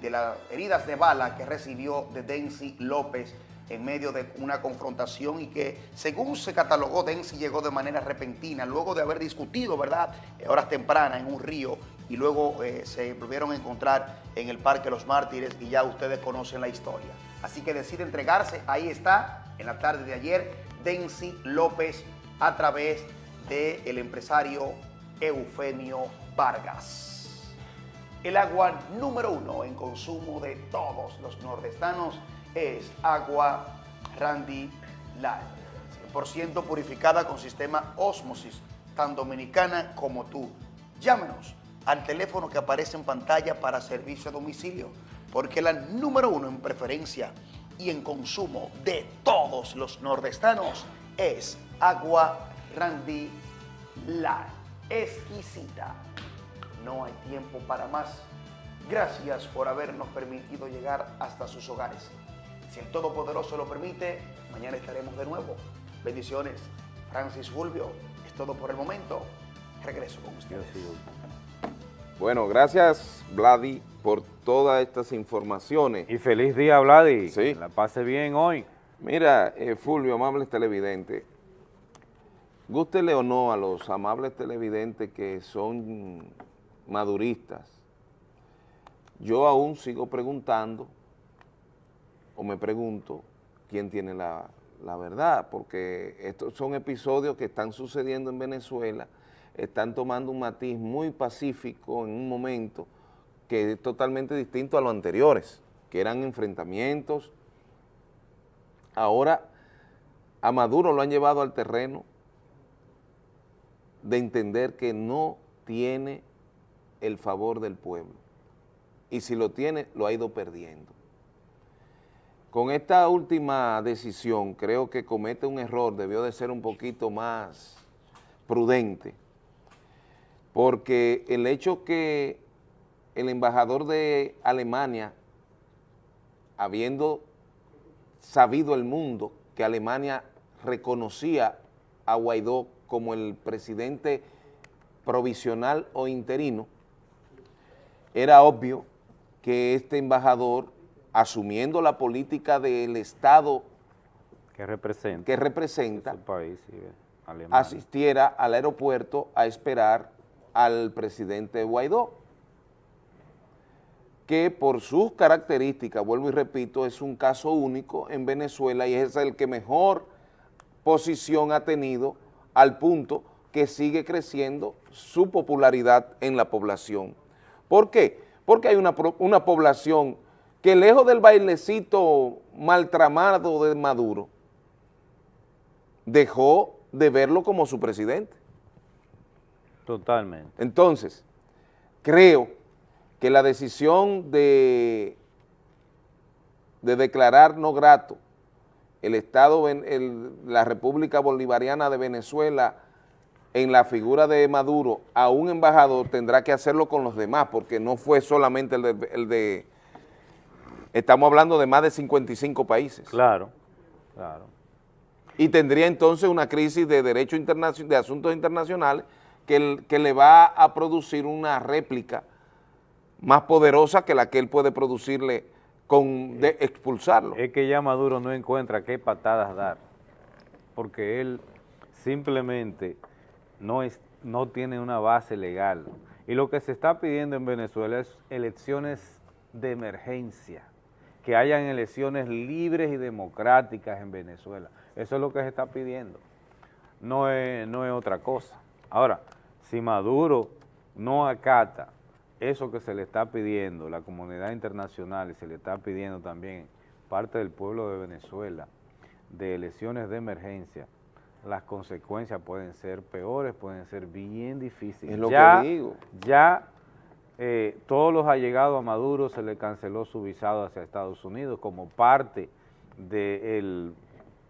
de las heridas de bala que recibió de Densi López en medio de una confrontación y que según se catalogó, Densi llegó de manera repentina, luego de haber discutido, ¿verdad?, horas tempranas en un río y luego eh, se volvieron a encontrar en el Parque Los Mártires y ya ustedes conocen la historia. Así que decide entregarse, ahí está, en la tarde de ayer, Densi López a través del empresario Eufemio Vargas. El agua número uno en consumo de todos los nordestanos es agua Randy Light. 100% purificada con sistema Osmosis, tan dominicana como tú. Llámenos al teléfono que aparece en pantalla para servicio a domicilio, porque la número uno en preferencia y en consumo de todos los nordestanos es agua Randy Light. Exquisita. No hay tiempo para más. Gracias por habernos permitido llegar hasta sus hogares. Si el Todopoderoso lo permite, mañana estaremos de nuevo. Bendiciones. Francis Fulvio, es todo por el momento. Regreso con ustedes. Bueno, gracias Vladi por todas estas informaciones. Y feliz día, Vladi. Sí. La pase bien hoy. Mira, eh, Fulvio, amables televidentes, gústele o no a los amables televidentes que son maduristas, yo aún sigo preguntando, o me pregunto, quién tiene la, la verdad, porque estos son episodios que están sucediendo en Venezuela, están tomando un matiz muy pacífico en un momento que es totalmente distinto a los anteriores, que eran enfrentamientos. Ahora a Maduro lo han llevado al terreno de entender que no tiene el favor del pueblo. Y si lo tiene, lo ha ido perdiendo. Con esta última decisión creo que comete un error, debió de ser un poquito más prudente, porque el hecho que el embajador de Alemania, habiendo sabido el mundo que Alemania reconocía a Guaidó como el presidente provisional o interino, era obvio que este embajador, asumiendo la política del Estado que representa, que representa país, sí, Alemania. asistiera al aeropuerto a esperar al presidente Guaidó, que por sus características, vuelvo y repito, es un caso único en Venezuela y es el que mejor posición ha tenido al punto que sigue creciendo su popularidad en la población. ¿Por qué? Porque hay una, una población que lejos del bailecito maltramado de Maduro, dejó de verlo como su presidente. Totalmente. Entonces, creo que la decisión de, de declarar no grato el Estado, el, la República Bolivariana de Venezuela en la figura de Maduro a un embajador tendrá que hacerlo con los demás, porque no fue solamente el de, el de estamos hablando de más de 55 países. Claro, claro. Y tendría entonces una crisis de derecho internacional, de asuntos internacionales que, le va a producir una réplica más poderosa que la que él puede producirle con de expulsarlo. Es que ya Maduro no encuentra qué patadas dar, porque él simplemente no, no tiene una base legal. Y lo que se está pidiendo en Venezuela es elecciones de emergencia, que hayan elecciones libres y democráticas en Venezuela. Eso es lo que se está pidiendo, no es, no es otra cosa. Ahora, si Maduro no acata eso que se le está pidiendo, la comunidad internacional, y se le está pidiendo también parte del pueblo de Venezuela, de elecciones de emergencia, las consecuencias pueden ser peores, pueden ser bien difíciles. Es lo ya, que digo. Ya eh, todos los allegados a Maduro se le canceló su visado hacia Estados Unidos como parte del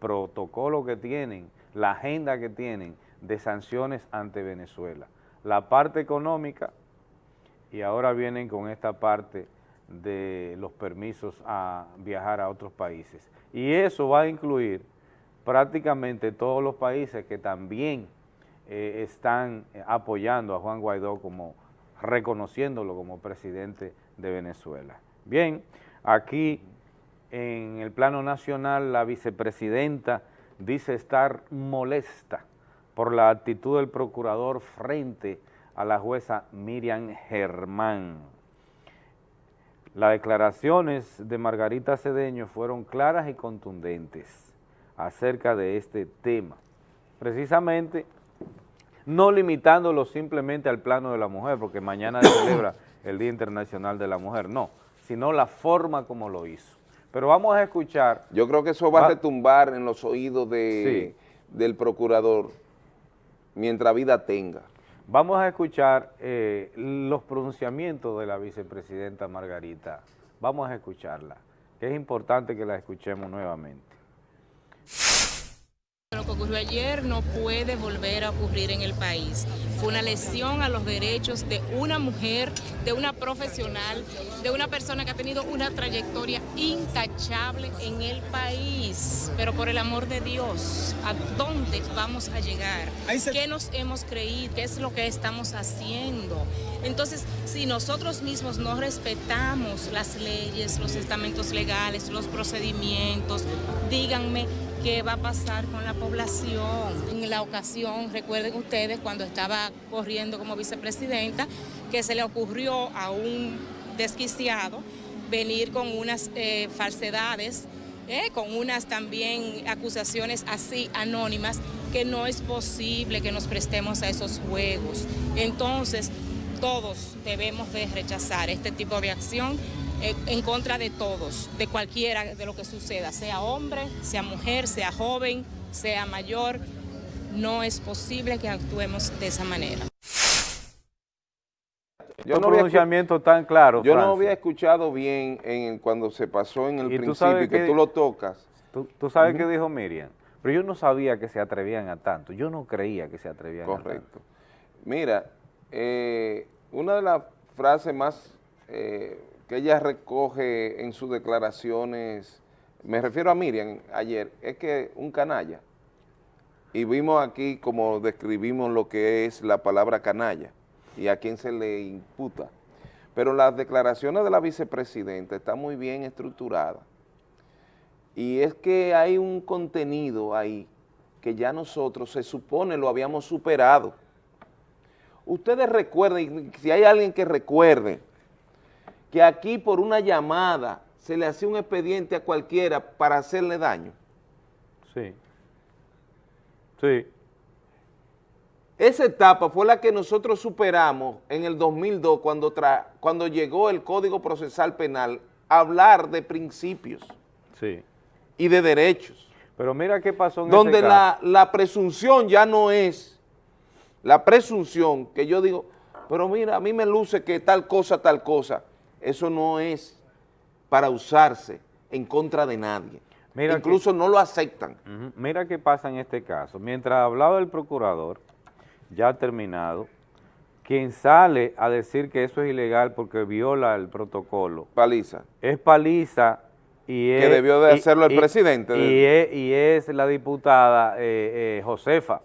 protocolo que tienen, la agenda que tienen de sanciones ante Venezuela. La parte económica y ahora vienen con esta parte de los permisos a viajar a otros países. Y eso va a incluir prácticamente todos los países que también eh, están apoyando a Juan Guaidó como, reconociéndolo como presidente de Venezuela. Bien, aquí en el plano nacional la vicepresidenta dice estar molesta por la actitud del procurador frente a la jueza Miriam Germán. Las declaraciones de Margarita Cedeño fueron claras y contundentes acerca de este tema, precisamente no limitándolo simplemente al plano de la mujer, porque mañana se celebra el Día Internacional de la Mujer, no, sino la forma como lo hizo. Pero vamos a escuchar... Yo creo que eso va a retumbar en los oídos de, del procurador mientras vida tenga. Vamos a escuchar eh, los pronunciamientos de la vicepresidenta Margarita. Vamos a escucharla, que es importante que la escuchemos nuevamente. Lo que ocurrió ayer no puede volver a ocurrir en el país. Fue una lesión a los derechos de una mujer, de una profesional, de una persona que ha tenido una trayectoria intachable en el país. Pero por el amor de Dios, ¿a dónde vamos a llegar? ¿Qué nos hemos creído? ¿Qué es lo que estamos haciendo? Entonces, si nosotros mismos no respetamos las leyes, los estamentos legales, los procedimientos, díganme qué va a pasar con la población. En la ocasión, recuerden ustedes, cuando estaba corriendo como vicepresidenta, que se le ocurrió a un desquiciado venir con unas eh, falsedades, eh, con unas también acusaciones así anónimas, que no es posible que nos prestemos a esos juegos. Entonces, todos debemos de rechazar este tipo de acción en contra de todos, de cualquiera de lo que suceda, sea hombre, sea mujer, sea joven, sea mayor. No es posible que actuemos de esa manera. Yo no había escu- pronunciamientos tan claros, Yo no había escuchado bien en, cuando se pasó en el Y principio y que que- tú lo tocas. Tú, tú sabes Ujú. qué dijo Miriam, pero yo no sabía que se atrevían a tanto, yo no creía que se atrevían a tanto. Correcto. Mira, eh, una de las frases más eh, que ella recoge en sus declaraciones, me refiero a Miriam ayer, es que un canalla, y vimos aquí como describimos lo que es la palabra canalla y a quién se le imputa, pero las declaraciones de la vicepresidenta están muy bien estructuradas, y es que hay un contenido ahí que ya nosotros se supone lo habíamos superado. Ustedes recuerden, si hay alguien que recuerde, que aquí por una llamada se le hacía un expediente a cualquiera para hacerle daño. Sí. Sí. Esa etapa fue la que nosotros superamos en el 2002 cuando, tra- cuando llegó el Código Procesal Penal a hablar de principios Sí. y de derechos. Pero mira qué pasó en donde ese la, caso. la presunción ya no es la presunción que yo digo, pero mira, a mí me luce que tal cosa, tal cosa, eso no es para usarse en contra de nadie. Mira que- Incluso no lo aceptan. Mira qué pasa en este caso. Mientras hablaba el procurador, ya terminado, quien sale a decir que eso es ilegal porque viola el protocolo. Paliza. Es Paliza y Que es... debió de y- hacerlo el y- presidente Y, del- es, y es la diputada eh, eh, Josefa.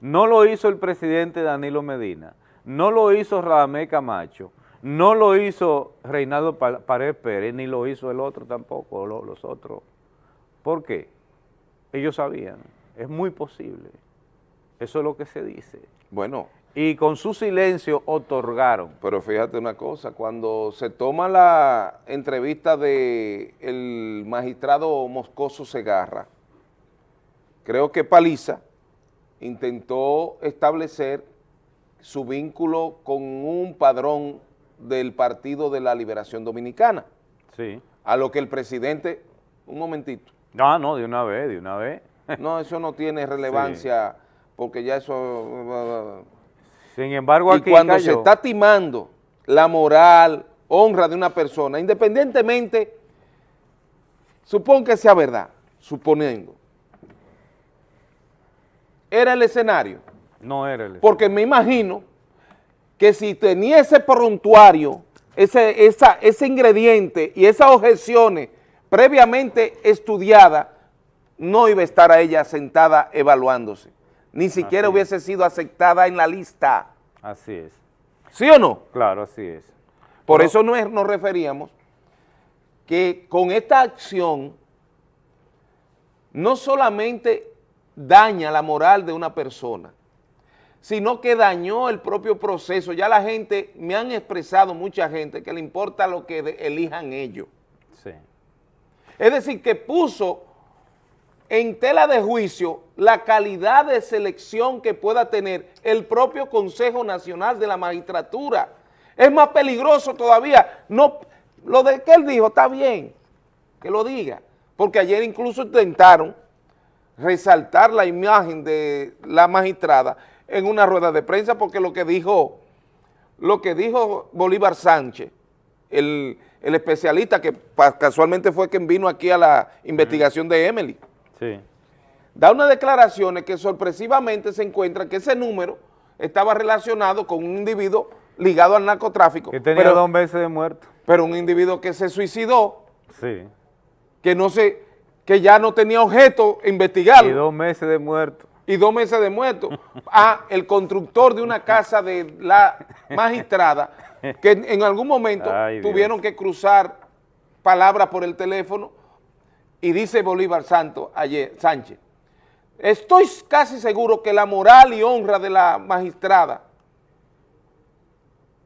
No lo hizo el presidente Danilo Medina, no lo hizo Radamé Camacho, no lo hizo Reinaldo Pa- Pared Pérez, ni lo hizo el otro tampoco, lo- los otros. ¿Por qué? Ellos sabían, es muy posible. Eso es lo que se dice. Bueno. Y con su silencio otorgaron. Pero fíjate una cosa, cuando se toma la entrevista de el magistrado Moscoso Segarra, creo que Paliza intentó establecer su vínculo con un padrón del Partido de la Liberación Dominicana, Sí. a lo que el presidente, un momentito, No, no, de una vez, de una vez. no, eso no tiene relevancia, porque ya eso... Sin embargo, y aquí cuando se está timando la moral, honra de una persona, independientemente, supón que sea verdad, suponiendo, era el escenario, No era el porque me imagino que si tenía ese prontuario, ese, esa, ese ingrediente y esas objeciones previamente estudiadas, no iba a estar a ella sentada evaluándose, ni siquiera Así es. hubiese sido aceptada en la lista. Así es. ¿Sí o no? Claro, así es. Por Pero- eso no es- nos referíamos que con esta acción no solamente daña la moral de una persona, sino que dañó el propio proceso. Ya la gente, me han expresado mucha gente que le importa lo que elijan ellos. Sí. Es decir, que puso en tela de juicio la calidad de selección que pueda tener el propio Consejo Nacional de la Magistratura. Es más peligroso todavía. No, lo de que él dijo está bien, que lo diga, porque ayer incluso intentaron resaltar la imagen de la magistrada en una rueda de prensa porque lo que dijo, lo que dijo Bolívar Sánchez, el, el especialista que casualmente fue quien vino aquí a la investigación de Emily, Sí. da unas declaraciones que sorpresivamente se encuentra que ese número estaba relacionado con un individuo ligado al narcotráfico. Que tenía pero, dos meses de muerto. pero un individuo que se suicidó, Sí. que no se, que ya no tenía objeto investigarlo. Y dos meses de muerto. Y dos meses de muerto a el constructor de una casa de la magistrada que en algún momento Ay, tuvieron que cruzar palabras por el teléfono y dice Bolívar Santo ayer, Sánchez, estoy casi seguro que la moral y honra de la magistrada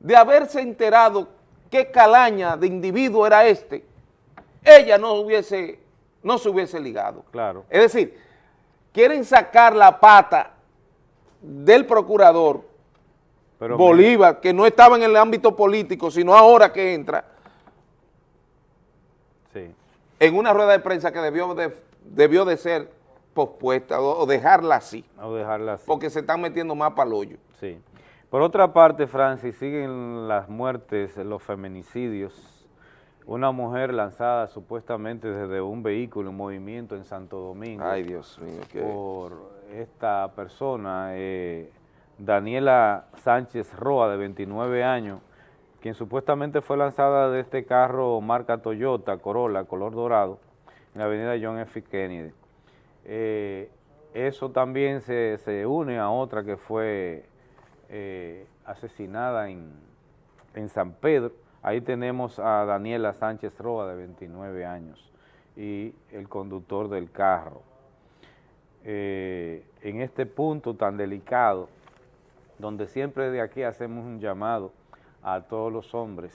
de haberse enterado qué calaña de individuo era este, ella no hubiese, no se hubiese ligado. Claro. Es decir, quieren sacar la pata del procurador Pero Bolívar, que no estaba en el ámbito político, sino ahora que entra, Sí. en una rueda de prensa que debió de, debió de ser pospuesta o, o dejarla así, O dejarla así. porque se están metiendo más para el hoyo. Sí. Por otra parte, Francis, siguen las muertes, los feminicidios. Una mujer lanzada supuestamente desde un vehículo en movimiento en Santo Domingo. Ay, Dios mío, qué- Por esta persona, eh, Daniela Sánchez Roa, de 29 años, quien supuestamente fue lanzada de este carro marca Toyota Corolla, color dorado, en la avenida John F. Kennedy. Eh, eso también se, se une a otra que fue eh, asesinada en, en San Pedro. Ahí tenemos a Daniela Sánchez Roa, de 29 años, y el conductor del carro. Eh, en este punto tan delicado, donde siempre de aquí hacemos un llamado a todos los hombres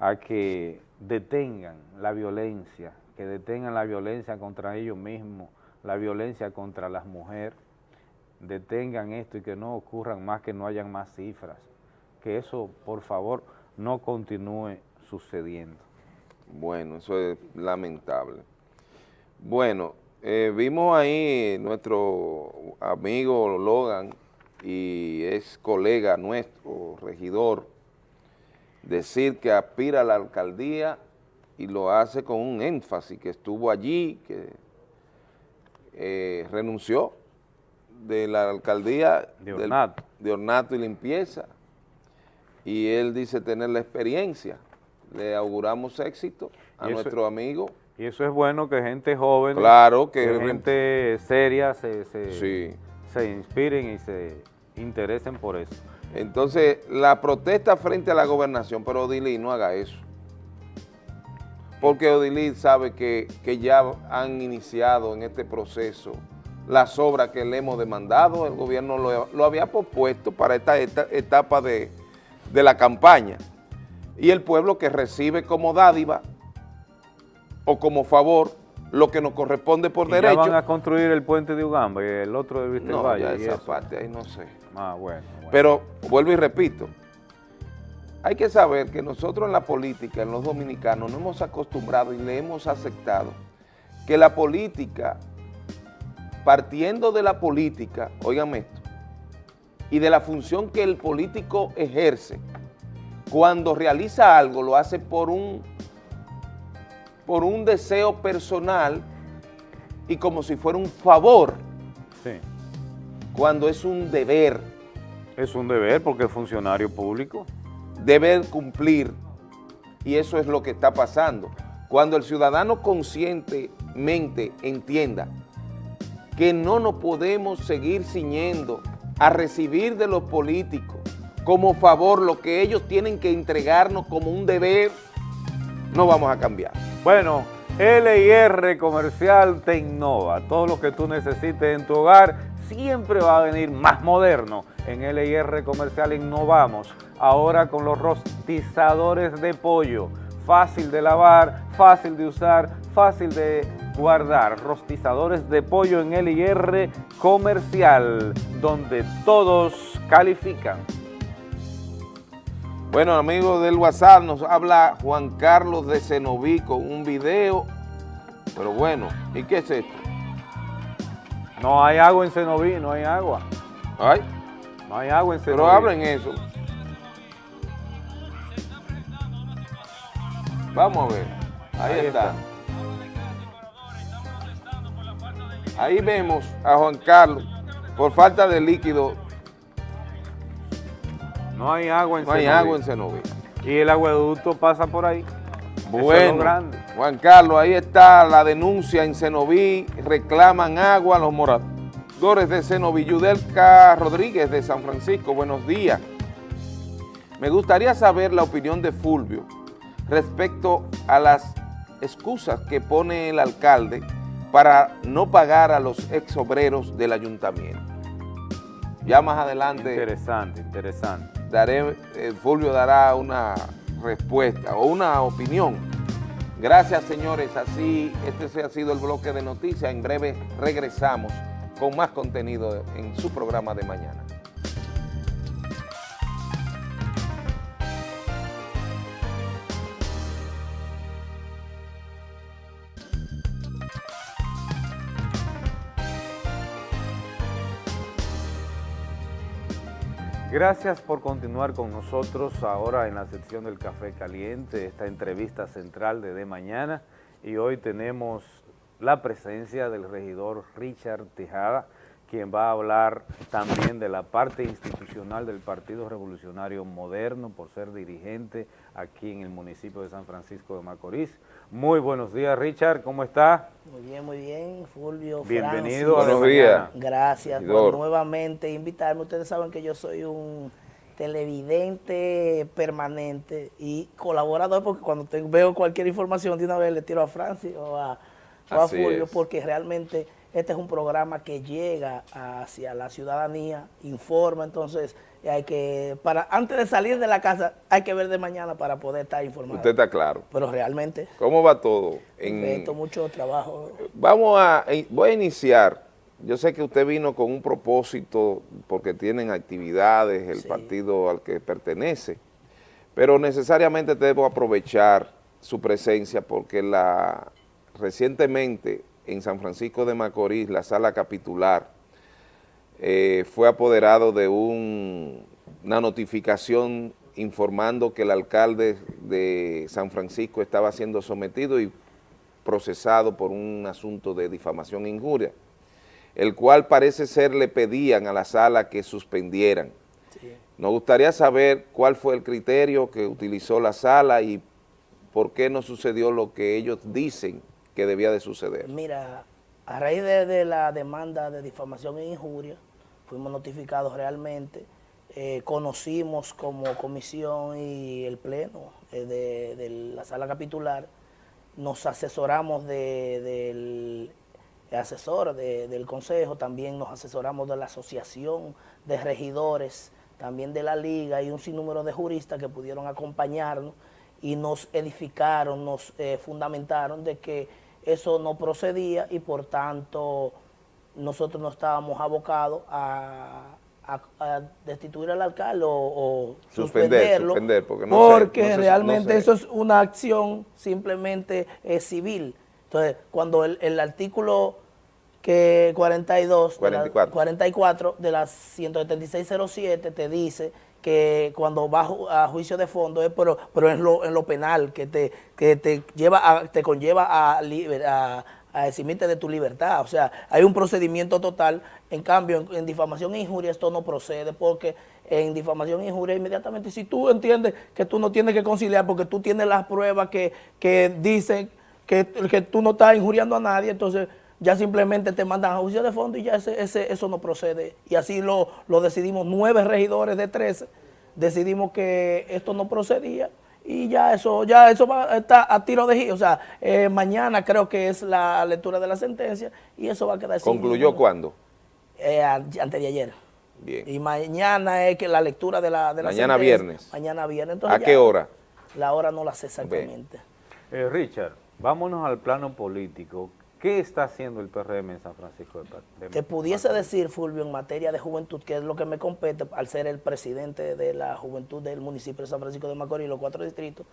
a que detengan la violencia, que detengan la violencia contra ellos mismos, la violencia contra las mujeres, detengan esto y que no ocurran más, que no hayan más cifras, que eso, por favor, no continúe sucediendo. Bueno, eso es lamentable. Bueno, eh, vimos ahí nuestro amigo Logan y es colega nuestro, regidor, decir que aspira a la alcaldía y lo hace con un énfasis, que estuvo allí, que eh, renunció de la alcaldía De del- Ornato. de Ornato y Limpieza y él dice tener la experiencia. Le auguramos éxito a nuestro amigo. Y eso es bueno que gente joven, Claro, que- gente seria se, se, Sí. se inspiren y se interesen por eso. Entonces, la protesta frente a la gobernación, pero Odilí no haga eso. Porque Odilí sabe que, que ya han iniciado en este proceso las obras que le hemos demandado, el gobierno lo, lo había pospuesto para esta, esta etapa de, de la campaña. Y el pueblo que recibe como dádiva o como favor lo que nos corresponde por Y ya derecho. van a construir el puente de Ugamba y el otro de Vista No, Valle. ya esa eso. parte ahí no sé. Ah, bueno. bueno. Pero vuelvo y repito, hay que saber que nosotros en la política, en los dominicanos, no hemos acostumbrado y le hemos aceptado que la política, partiendo de la política, óigame esto, y de la función que el político ejerce, cuando realiza algo lo hace por un, por un deseo personal y como si fuera un favor, Sí. cuando es un deber. Es un deber porque es funcionario público. debe cumplir y eso es lo que está pasando. Cuando el ciudadano conscientemente entienda que no nos podemos seguir ciñendo a recibir de los políticos como favor lo que ellos tienen que entregarnos como un deber, no vamos a cambiar. Bueno, LIR Comercial te innova. Todo lo que tú necesites en tu hogar siempre va a venir más moderno. En LIR Comercial innovamos. Ahora con los rostizadores de pollo. Fácil de lavar, fácil de usar, fácil de guardar. Rostizadores de pollo en LIR Comercial, donde todos califican. Bueno, amigos del WhatsApp, nos habla Juan Carlos de Cenoví con un video, pero bueno, ¿y qué es esto? No hay agua en Cenoví, no hay agua. ¿Ay? No hay agua en Cenoví. Pero hablen eso. Vamos a ver, ahí, Ahí está. Ahí vemos a Juan Carlos, por falta de líquido, No hay agua en no hay agua en Cenoví. Y el agueducto pasa por ahí. Es Bueno. Juan Carlos, ahí está la denuncia en Cenoví, reclaman agua los moradores de Cenoví. Yudelka Rodríguez de San Francisco, buenos días. Me gustaría saber la opinión de Fulvio respecto a las excusas que pone el alcalde para no pagar a los ex obreros del ayuntamiento. Ya más adelante Interesante, interesante. daré, eh, Fulvio dará una respuesta o una opinión. Gracias, señores. Así, este ha sido el bloque de noticias. En breve regresamos con más contenido en su programa de mañana. Gracias por continuar con nosotros ahora en la sección del Café Caliente, esta entrevista central de De Mañana. Y hoy tenemos la presencia del regidor Richard Tejada, quien va a hablar también de la parte institucional del Partido Revolucionario Moderno por ser dirigente aquí en el municipio de San Francisco de Macorís. Muy buenos días, Richard, ¿cómo está? Muy bien, muy bien, Fulvio. Bienvenido Francis. Buenos días. Gracias por nuevamente invitarme. Ustedes saben que yo soy un televidente permanente y colaborador porque cuando te- veo cualquier información de una vez le tiro a Francis o a, o a Fulvio es. porque realmente este es un programa que llega hacia la ciudadanía, informa, entonces hay que, para antes de salir de la casa hay que ver de mañana para poder estar informado. Usted está claro. Pero realmente, ¿Cómo va todo? En- perfecto, mucho trabajo. Vamos a, eh, voy a iniciar. Yo sé que usted vino con un propósito porque tienen actividades, el partido al que pertenece, pero necesariamente debo aprovechar su presencia porque la recientemente en San Francisco de Macorís, la sala capitular, eh, fue apoderado de un- una notificación informando que el alcalde de San Francisco estaba siendo sometido y procesado por un asunto de difamación e injuria, el cual parece ser le pedían a la sala que suspendieran. Nos gustaría saber cuál fue el criterio que utilizó la sala y por qué no sucedió lo que ellos dicen que debía de suceder. Mira, a raíz de, la demanda de difamación e injuria, fuimos notificados realmente, eh, conocimos como comisión y el pleno eh, de, la sala capitular, nos asesoramos de- del asesor de- del consejo, también nos asesoramos de la asociación de regidores, también de la liga y un sinnúmero de juristas que pudieron acompañarnos y nos edificaron, nos eh, fundamentaron de que eso no procedía y por tanto nosotros no estábamos abocados a, a- a destituir al alcalde o, o Suspender, suspenderlo suspender, porque no sé, porque no sé- no realmente sé. eso es una acción simplemente eh, civil. Entonces, cuando el, el artículo que 42, de la- 44. 44 de la 17607 te dice que cuando va a ju- a juicio de fondo es pero, pero en lo, en lo penal que te, que te lleva a- te conlleva a, a, a eximirte de tu libertad. O sea, hay un procedimiento total. En cambio, en, en difamación e injuria esto no procede porque en difamación e injuria inmediatamente, si tú entiendes que tú no tienes que conciliar porque tú tienes las pruebas que, que dicen que, que tú no estás injuriando a nadie, entonces ya simplemente te mandan a juicio de fondo y ya ese, ese- eso no procede. Y así lo, lo decidimos nueve regidores de 13, decidimos que esto no procedía y ya eso ya eso va, está a tiro de giro. O sea, eh, mañana creo que es la lectura de la sentencia y eso va a quedar ¿Concluyó cuándo? eh, a- antes de ayer. Bien. Y mañana es que la lectura de la, de la Mañana sentencia. viernes. Mañana viernes. ¿A qué hora? La hora no la sé exactamente. Eh, Richard, vámonos al plano político. ¿Qué está haciendo el PRM en San Francisco de, de Te pudiese decir, Fulvio, en materia de juventud, que es lo que me compete al ser el presidente de la juventud del municipio de San Francisco de Macorís, los cuatro distritos,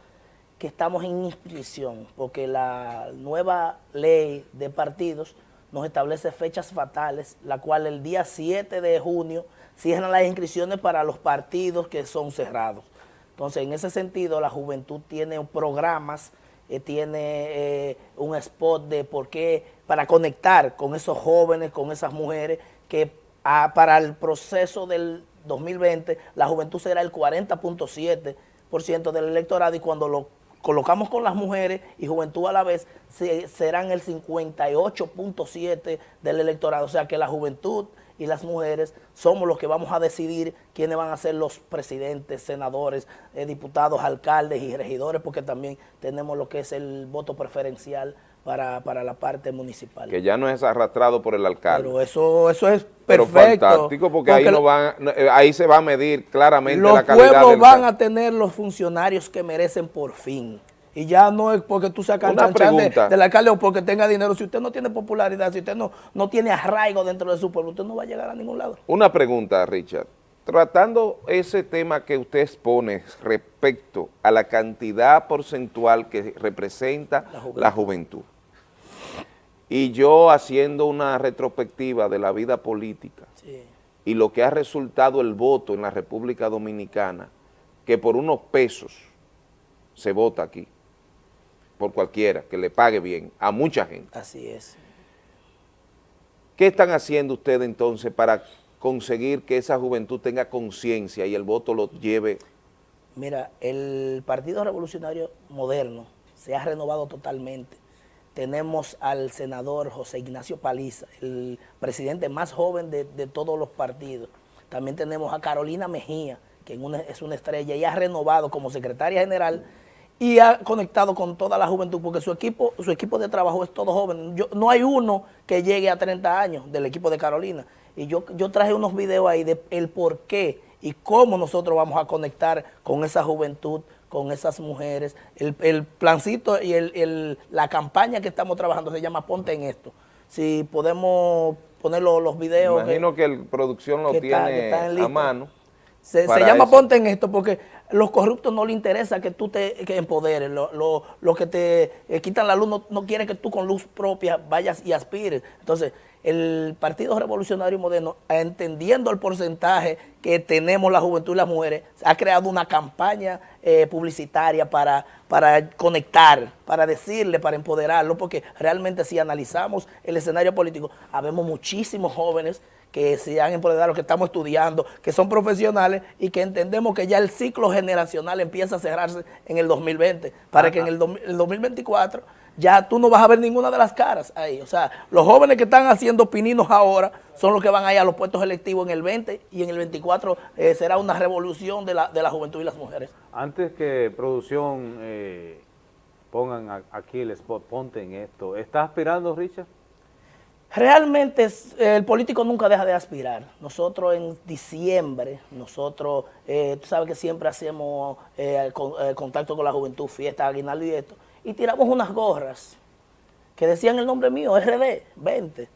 que estamos en inscripción, porque la nueva ley de partidos nos establece fechas fatales, la cual el día 7 de junio cierran las inscripciones para los partidos que son cerrados. Entonces, en ese sentido, la juventud tiene programas, eh, tiene eh, un spot de por qué, para conectar con esos jóvenes, con esas mujeres, que ah, para el proceso del 2020 la juventud será el 40.7% del electorado y cuando lo colocamos con las mujeres y juventud a la vez, se- serán el 58.7 del electorado. O sea que la juventud y las mujeres somos los que vamos a decidir quiénes van a ser los presidentes, senadores, eh, diputados, alcaldes y regidores, porque también tenemos lo que es el voto preferencial para, para la parte municipal. Que ya no es arrastrado por el alcalde. Pero eso, eso es Pero perfecto. fantástico, porque, ahí, no van, eh, ahí se va a medir claramente los la calidad pueblos del van a tener los funcionarios que merecen por fin. Y ya no es porque tú sacas Una chanchan de- del alcalde o porque tenga dinero. Si usted no tiene popularidad, si usted no, no tiene arraigo dentro de su pueblo, usted no va a llegar a ningún lado. Una pregunta, Richard. Tratando ese tema que usted expone respecto a la cantidad porcentual que representa la juventud, y yo haciendo una retrospectiva de la vida política y lo que ha resultado el voto en la República Dominicana, que por unos pesos se vota aquí, por cualquiera, que le pague bien a mucha gente. Así es. ¿Qué están haciendo ustedes entonces para conseguir que esa juventud tenga conciencia y el voto lo lleve? Mira, el Partido Revolucionario Moderno se ha renovado totalmente. Tenemos al senador José Ignacio Paliza, el presidente más joven de, de todos los partidos. También tenemos a Carolina Mejía, que en una- es una estrella y ha renovado como secretaria general y ha conectado con toda la juventud porque su equipo su equipo de trabajo es todo joven. Yo, no hay uno que llegue a 30 años del equipo de Carolina. Y yo, yo traje unos videos ahí de el por qué y cómo nosotros vamos a conectar con esa juventud, con esas mujeres. El, el plancito y el, el- la campaña que estamos trabajando se llama Ponte en esto. Si podemos poner los, los videos. Imagino que el producción lo que tiene está a mano. Se, llama eso. ponte en esto porque los corruptos no le interesa que tú te que empoderes. Lo, lo- lo que te eh, quitan la luz no, no quiere que tú con luz propia vayas y aspires. Entonces, el Partido Revolucionario Moderno, entendiendo el porcentaje que tenemos la juventud y las mujeres, ha creado una campaña eh, publicitaria para, para conectar, para decirle, para empoderarlo, porque realmente si analizamos el escenario político, habemos muchísimos jóvenes que se han empoderado, que estamos estudiando, que son profesionales y que entendemos que ya el ciclo generacional empieza a cerrarse en el 2020, para que en el, dos- el 2024 ya tú no vas a ver ninguna de las caras ahí. O sea, los jóvenes que están haciendo pininos ahora son los que van ahí a los puestos electivos en el 20 y en el 24 eh, será una revolución de la, de la juventud y las mujeres. Antes que producción eh, pongan aquí el spot, ponte en esto, ¿está aspirando, Richard? Realmente el político nunca deja de aspirar. Nosotros en diciembre, nosotros, eh, tú sabes que siempre hacemos eh, con- contacto con la juventud, fiesta, aguinaldo y esto, y tiramos unas gorras que decían el nombre mío, RD, 20.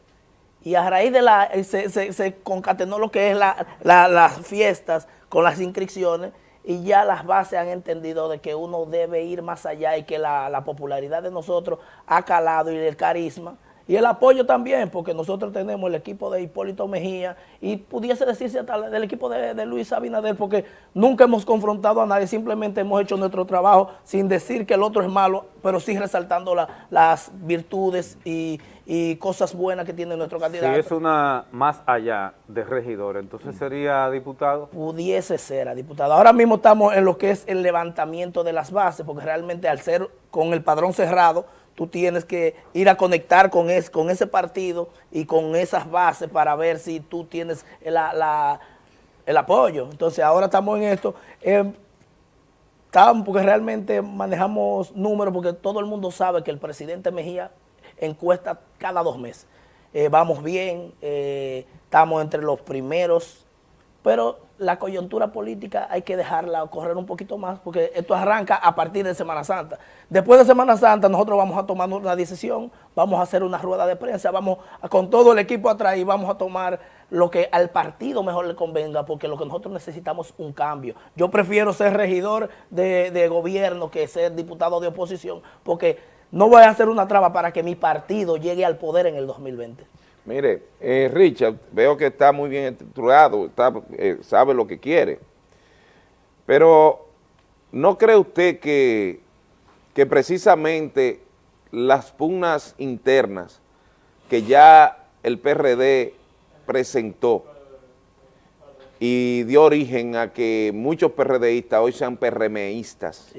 Y a raíz de la, eh, se, concatenó lo que es la- la- las fiestas con las inscripciones y ya las bases han entendido de que uno debe ir más allá y que la, la popularidad de nosotros ha calado y el carisma y el apoyo también, porque nosotros tenemos el equipo de Hipólito Mejía y pudiese decirse hasta del equipo de, de Luis Abinader, porque nunca hemos confrontado a nadie, simplemente hemos hecho nuestro trabajo sin decir que el otro es malo, pero sí resaltando la- las virtudes y, y cosas buenas que tiene nuestro Si candidato. es una más allá de regidor, entonces sería diputado. pudiese ser a diputado. Ahora mismo estamos en lo que es el levantamiento de las bases, porque realmente al ser con el padrón cerrado, tú tienes que ir a conectar con, es, con ese partido y con esas bases para ver si tú tienes la- el apoyo. Entonces ahora estamos en esto. Eh, porque realmente manejamos números, porque todo el mundo sabe que el presidente Mejía encuesta cada dos meses. Eh, vamos bien, eh, estamos entre los primeros pero la coyuntura política hay que dejarla correr un poquito más porque esto arranca a partir de Semana Santa. Después de Semana Santa nosotros vamos a tomar una decisión, vamos a hacer una rueda de prensa, vamos a- con todo el equipo atrás y vamos a tomar lo que al partido mejor le convenga porque lo que nosotros necesitamos es un cambio. Yo prefiero ser regidor de, de gobierno que ser diputado de oposición porque no voy a hacer una traba para que mi partido llegue al poder en el 2020. Mire, eh, Richard, veo que está muy bien estructurado, está, eh, sabe lo que quiere, pero ¿no cree usted que, que precisamente las pugnas internas que ya el PRD presentó y dio origen a que muchos PRDistas hoy sean PRMistas,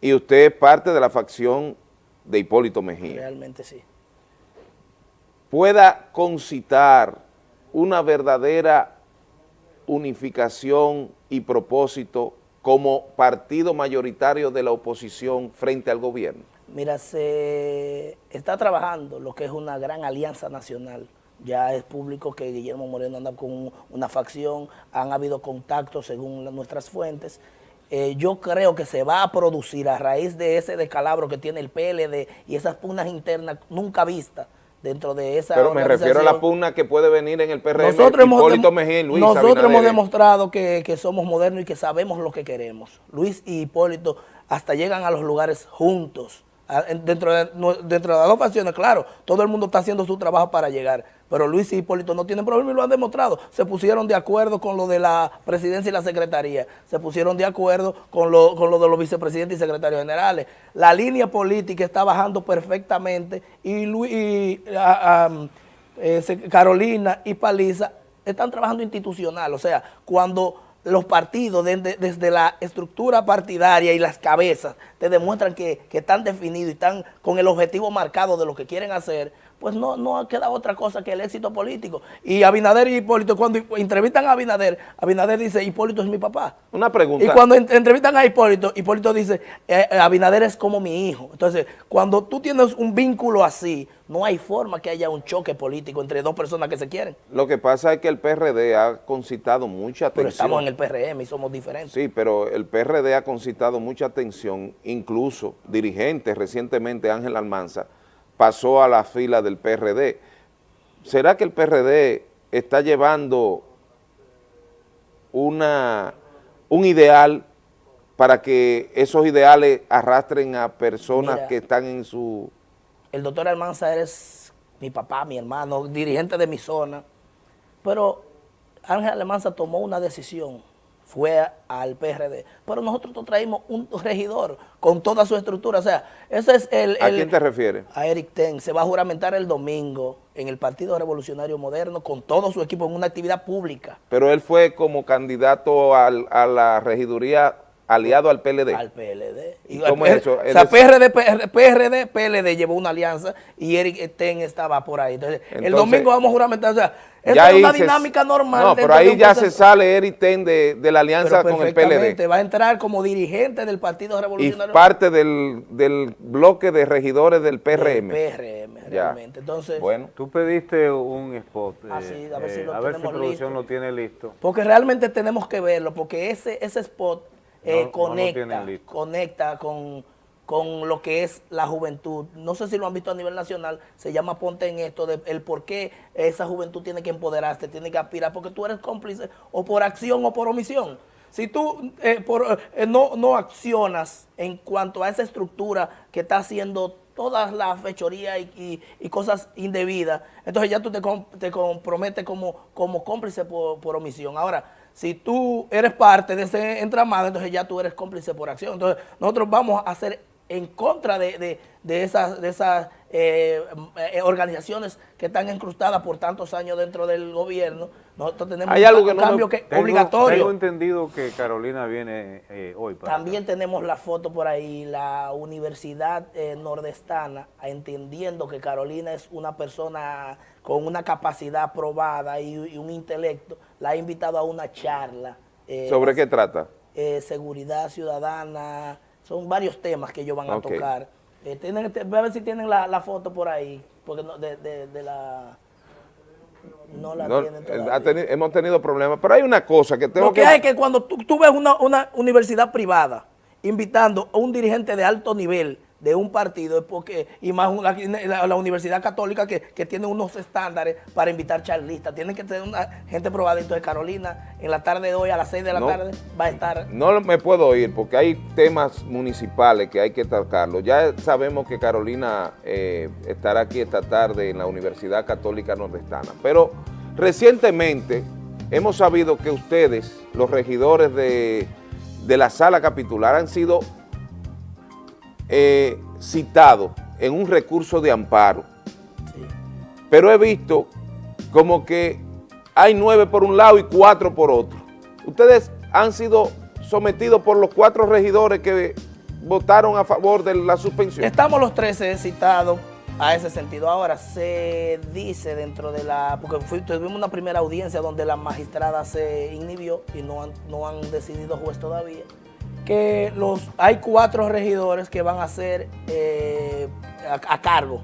y usted es parte de la facción de Hipólito Mejía, Realmente sí. Pueda concitar una verdadera unificación y propósito como partido mayoritario de la oposición frente al gobierno. Mira, se está trabajando lo que es una gran alianza nacional. Ya es público que Guillermo Moreno anda con una facción, han habido contactos según nuestras fuentes. Eh, yo creo que se va a producir a raíz de ese descalabro que tiene el PLD y esas pugnas internas nunca vistas dentro de esa Pero me refiero a la pugna que puede venir en el PRM, Nosotros hemos, Hipólito Mejía y Luis nosotros hemos demostrado que, que somos modernos y que sabemos lo que queremos. Luis y Hipólito hasta llegan a los lugares juntos. A- en- Dentro de, dentro de las dos facciones, claro, todo el mundo está haciendo su trabajo para llegar, pero Luis y Hipólito no tienen problema y lo han demostrado. Se pusieron de acuerdo con lo de la presidencia y la secretaría, se pusieron de acuerdo con lo, con lo de los vicepresidentes y secretarios generales. La línea política está bajando perfectamente y, Luis, y, ah, ah, eh, Carolina y Paliza están trabajando institucional, o sea, cuando los partidos desde, la estructura partidaria y las cabezas te demuestran que, que están definidos y están con el objetivo marcado de lo que quieren hacer, pues no, no queda otra cosa que el éxito político. Y Abinader y Hipólito, cuando entrevistan a Abinader, Abinader dice, Hipólito es mi papá. Una pregunta. Y cuando en- entrevistan a Hipólito, Hipólito dice, eh, eh, Abinader es como mi hijo. Entonces, cuando tú tienes un vínculo así, no hay forma que haya un choque político entre dos personas que se quieren. Lo que pasa es que el PRD ha concitado mucha atención. Pero estamos en el PRM y somos diferentes. Sí, pero el PRD ha concitado mucha atención, incluso dirigentes recientemente, Ángel Almanza, pasó a la fila del PRD. ¿Será que el PRD está llevando una, un ideal para que esos ideales arrastren a personas Mira. que están en su... El doctor Almanza eres mi papá, mi hermano, dirigente de mi zona. Pero Ángel Almanza tomó una decisión, fue al PRD. Pero nosotros nos traímos un regidor con toda su estructura. O sea, ese es el... ¿A quién te refieres? a Eric Ten. Se va a juramentar el domingo en el Partido Revolucionario Moderno con todo su equipo en una actividad pública. Pero él fue como candidato al- a la regiduría aliado al PLD. Al PLD. ¿Y cómo es eso? O sea, PRD, PRD, PRD, PLD llevó una alianza y Eric Ten estaba por ahí. Entonces, el domingo vamos a juramentar. O sea, esa es una se- dinámica normal. No, pero ahí ya se sale Eric Ten de, de la alianza Pero con el perfectamente, PLD. Va a entrar como dirigente del Partido Y Revolucionario parte del, del bloque de regidores del PRM. PRM, Ya. realmente. Entonces, Bueno. Tú pediste un spot. Ah, eh, sí, a ver si eh, lo a ver si tenemos producción listo. lo tiene listo. Porque realmente tenemos que verlo, porque ese, ese spot eh, No, conecta, conecta con, con lo que es la juventud. No sé si lo han visto a nivel nacional, se llama Ponte en esto, de el por qué esa juventud tiene que empoderarse, tiene que aspirar, porque tú eres cómplice o por acción o por omisión. Si tú eh, por, eh, no, no accionas en cuanto a esa estructura que está haciendo todas las fechorías y, y- y cosas indebidas, entonces ya tú te, te comprometes como, como cómplice por, por omisión. Ahora, si tú eres parte de ese entramado, entonces ya tú eres cómplice por acción. Entonces nosotros vamos a hacer en contra de, de- de esas, de esas eh, eh, organizaciones que están incrustadas por tantos años dentro del gobierno. Nosotros tenemos Hay un, algo un que no me- cambio que, Tengo- obligatorio. Tengo entendido que Carolina viene eh, hoy. Para También tenemos la foto por ahí, la Universidad eh, Nordestana, entendiendo que Carolina es una persona con una capacidad probada y, y un intelecto, la ha invitado a una charla. eh, ¿Sobre qué trata? seguridad ciudadana, son varios temas que ellos van a tocar. Eh, tienen, te- voy a ver si tienen la, la foto por ahí, porque no, de, de- de la... No la No, tienen todavía. ha hemos tenido problemas, pero hay una cosa que tengo Lo que que... hay es que cuando tú, tú ves una, una universidad privada invitando a un dirigente de alto nivel de un partido, es porque, y más la, la Universidad Católica que, que tiene unos estándares para invitar charlistas, tienen que tener una gente probada. Entonces Carolina, en la tarde de hoy a las 6 de la No. tarde, va a estar No me puedo ir porque hay temas municipales que hay que tratarlos. Ya sabemos que Carolina eh, estará aquí esta tarde en la Universidad Católica Nordestana, pero recientemente hemos sabido que ustedes, los regidores de, de la sala capitular, han sido eh, citados en un recurso de amparo. Pero he visto como que hay nueve por un lado y cuatro por otro. Ustedes han sido sometidos por los cuatro regidores que votaron a favor de la suspensión. Estamos los 13 citados a ese sentido. Ahora, se dice dentro de la... Porque fui- tuvimos una primera audiencia donde la magistrada se inhibió y no han, no han decidido juez todavía, que los hay cuatro regidores que van a ser eh, a, a cargo.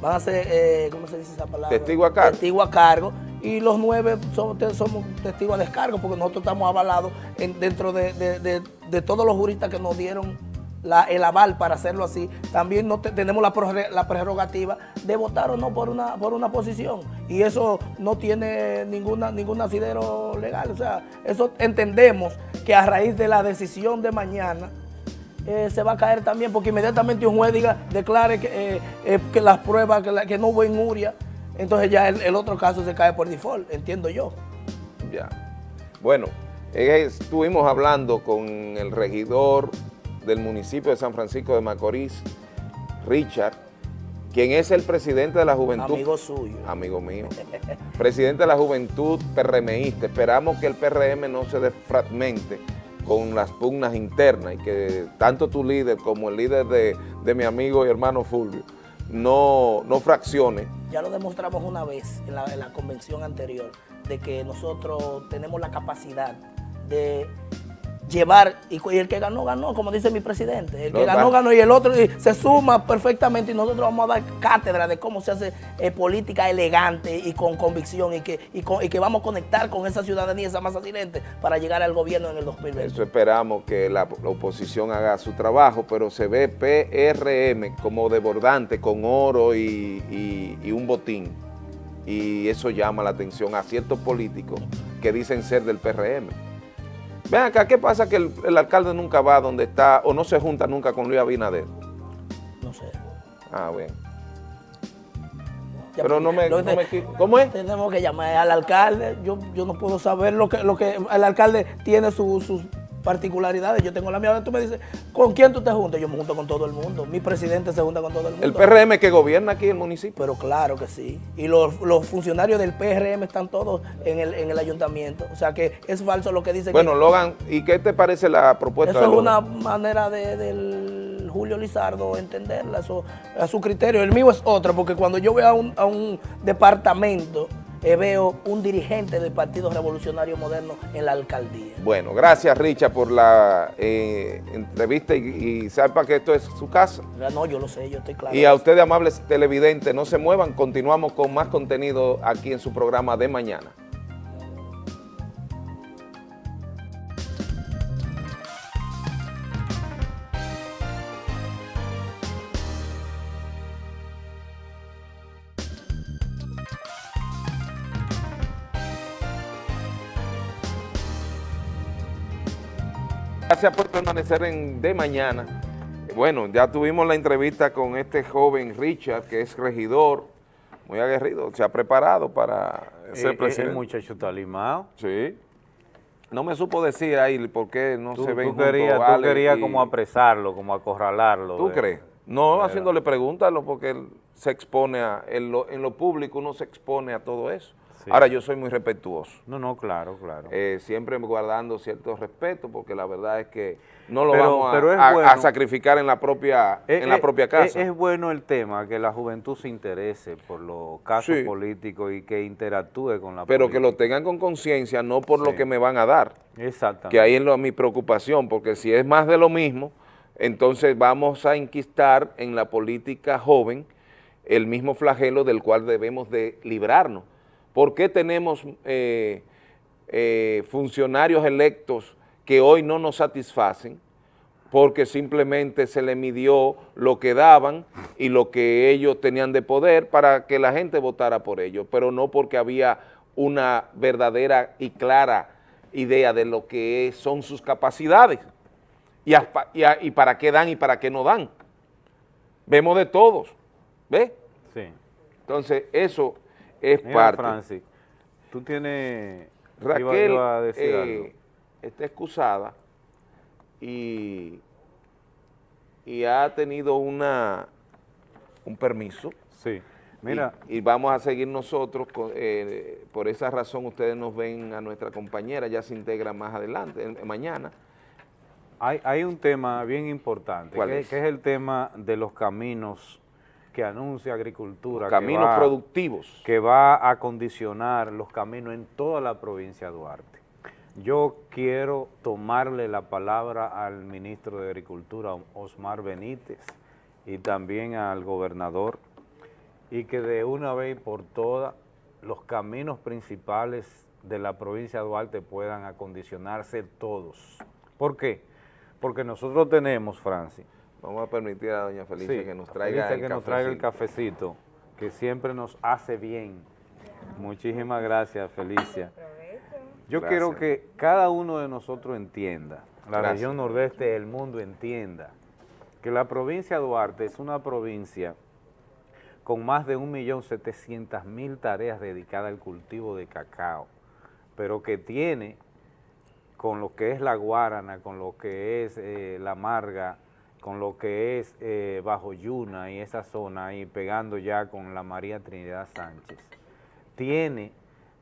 Van a ser, eh, ¿cómo se dice esa palabra? Testigo a cargo. Testigo a cargo. Y los nueve somos, somos testigos a descargo porque nosotros estamos avalados en- dentro de, de- de- de todos los juristas que nos dieron la- el aval para hacerlo así. También no te- tenemos la, la prerrogativa de votar o no por una, por una posición. Y eso no tiene ninguna, ningún asidero legal. O sea, eso entendemos que a raíz de la decisión de mañana eh, se va a caer también, porque inmediatamente un juez diga, declare que, eh, eh, que las pruebas, que, no hubo injuria, entonces ya el, el otro caso se cae por default, entiendo yo. Ya. Bueno, estuvimos hablando con el regidor del municipio de San Francisco de Macorís, Richard, quien es el presidente de la juventud. Amigo suyo. Amigo mío. presidente de la juventud PRMista. Esperamos que el PRM no se desfragmente con las pugnas internas y que tanto tu líder como el líder de, de mi amigo y hermano Fulvio no, no fraccione Ya lo demostramos una vez en la, en la convención anterior, de que nosotros tenemos la capacidad de llevar, y, el que ganó, ganó, como dice mi presidente. El que ganó, ganó, y el otro y se suma perfectamente y nosotros vamos a dar cátedra de cómo se hace eh, política elegante y con convicción y que, y, con- y que vamos a conectar con esa ciudadanía, esa masa silente, para llegar al gobierno en el 2020. Eso esperamos que la, la oposición haga su trabajo, pero se ve PRM como desbordante con oro y- y un botín. Y eso llama la atención a ciertos políticos que dicen ser del PRM. Ven acá, ¿qué pasa que el, el alcalde nunca va donde está o no se junta nunca con Luis Abinader? No sé. Ah, bueno. Ya, Pero no me... no me ¿Cómo es? Tenemos que llamar al alcalde. Yo, yo no puedo saber lo que, lo que el alcalde tiene su- sus particularidades. Yo tengo la mía. Tú me dices, ¿con quién tú te juntas? Yo me junto con todo el mundo. Mi presidente se junta con todo el mundo. El PRM que gobierna aquí el municipio. Pero claro que sí. Y los, los funcionarios del PRM están todos en el, en el ayuntamiento. O sea que es falso lo que dice Bueno, que Logan, ¿y qué te parece la propuesta eso de es Logan? una manera de, del Julio Lizardo entenderla, eso, a su criterio. El mío es otra, porque cuando yo voy a un, a un departamento, veo un dirigente del Partido Revolucionario Moderno en la alcaldía. Bueno, gracias Richard por la eh, entrevista y, y sepa que esto es su casa. Ya No, yo lo sé, yo estoy claro. Y a ustedes, amables televidentes, no se muevan, continuamos con más contenido aquí en su programa de mañana. Gracias por permanecer en De Mañana. Bueno, ya tuvimos la entrevista con este joven Richard, que es regidor, muy aguerrido, se ha preparado para ser Eh, presidente. El muchacho está limado. Sí. No me supo decir ahí por qué no Tú, se ven tú querías, tú querías y- como apresarlo, como acorralarlo. ¿Tú de- crees? No, Pero- haciéndole preguntas, porque él se expone a, en lo, en lo público uno se expone a todo eso. Sí. Ahora, yo soy muy respetuoso. No, no, claro, claro. Eh, siempre guardando cierto respeto, porque la verdad es que no lo Pero- vamos a, pero sacrificar en la propia, Es- en la es- propia casa. Es, bueno el tema, que la juventud se interese por los casos Sí. políticos y que interactúe con la pero que lo tengan con conciencia, no por lo que me van a dar. Exactamente. Que ahí es lo, mi preocupación, porque si es más de lo mismo, entonces vamos a inquistar en la política joven el mismo flagelo del cual debemos de librarnos. ¿Por qué tenemos eh, eh, funcionarios electos que hoy no nos satisfacen? Porque simplemente se le midió lo que daban y lo que ellos tenían de poder para que la gente votara por ellos, pero no porque había una verdadera y clara idea de lo que son sus capacidades y, aspa- y a- y para qué dan y para qué no dan. Vemos de todos, ¿ves? Sí. Entonces, eso es Mira, parte. Francis, tú tienes... Raquel iba yo a decir eh, algo. está excusada y, y ha tenido una un permiso. Sí. Mira. Y, y vamos a seguir nosotros, con- eh, por esa razón ustedes nos ven a nuestra compañera, ya se integra más adelante, en- mañana. Hay, hay un tema bien importante, ¿Cuál que, es? que es el tema de los caminos que anuncia Agricultura. que Caminos va- productivos. Que va a condicionar los caminos en toda la provincia de Duarte. Yo quiero tomarle la palabra al ministro de Agricultura, Osmar Benítez, y también al gobernador, y que de una vez por todas los caminos principales de la provincia de Duarte puedan acondicionarse todos. ¿Por qué? Porque nosotros tenemos, Francis, Vamos a permitir a doña Felicia Sí, que nos traiga Felicia el que nos traiga el cafecito. cafecito, que siempre nos hace bien. Muchísimas gracias, Felicia. Yo Gracias. quiero que cada uno de nosotros entienda, la Gracias. región nordeste del mundo entienda, que la provincia de Duarte es una provincia con más de 1.700.000 tareas dedicadas al cultivo de cacao, pero que tiene con lo que es la Guarana, con lo que es eh, la Marga, con lo que es eh, Bajo Yuna y esa zona ahí pegando ya con la María Trinidad Sánchez, tiene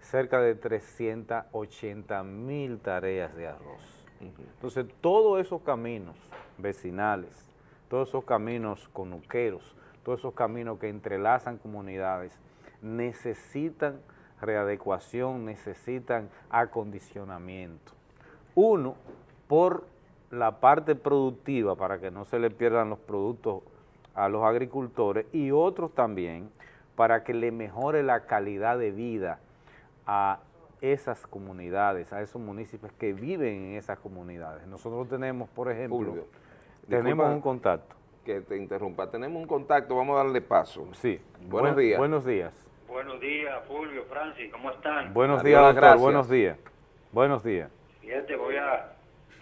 cerca de 380 mil tareas de arroz. Entonces, todos esos caminos vecinales, todos esos caminos conuqueros, todos esos caminos que entrelazan comunidades, necesitan readecuación, necesitan acondicionamiento. Uno, por la parte productiva, para que no se le pierdan los productos a los agricultores, y otros también, para que le mejore la calidad de vida a esas comunidades, a esos municipios que viven en esas comunidades. Nosotros tenemos, por ejemplo, tenemos un contacto. Que te interrumpa. Tenemos un contacto, vamos a darle paso. Sí. Buenos Buen- días. Buenos días. Buenos días, Fulvio, Francis, ¿cómo están? Buenos Adiós, días, doctor. gracias. Buenos días. Buenos días. Fíjate, voy a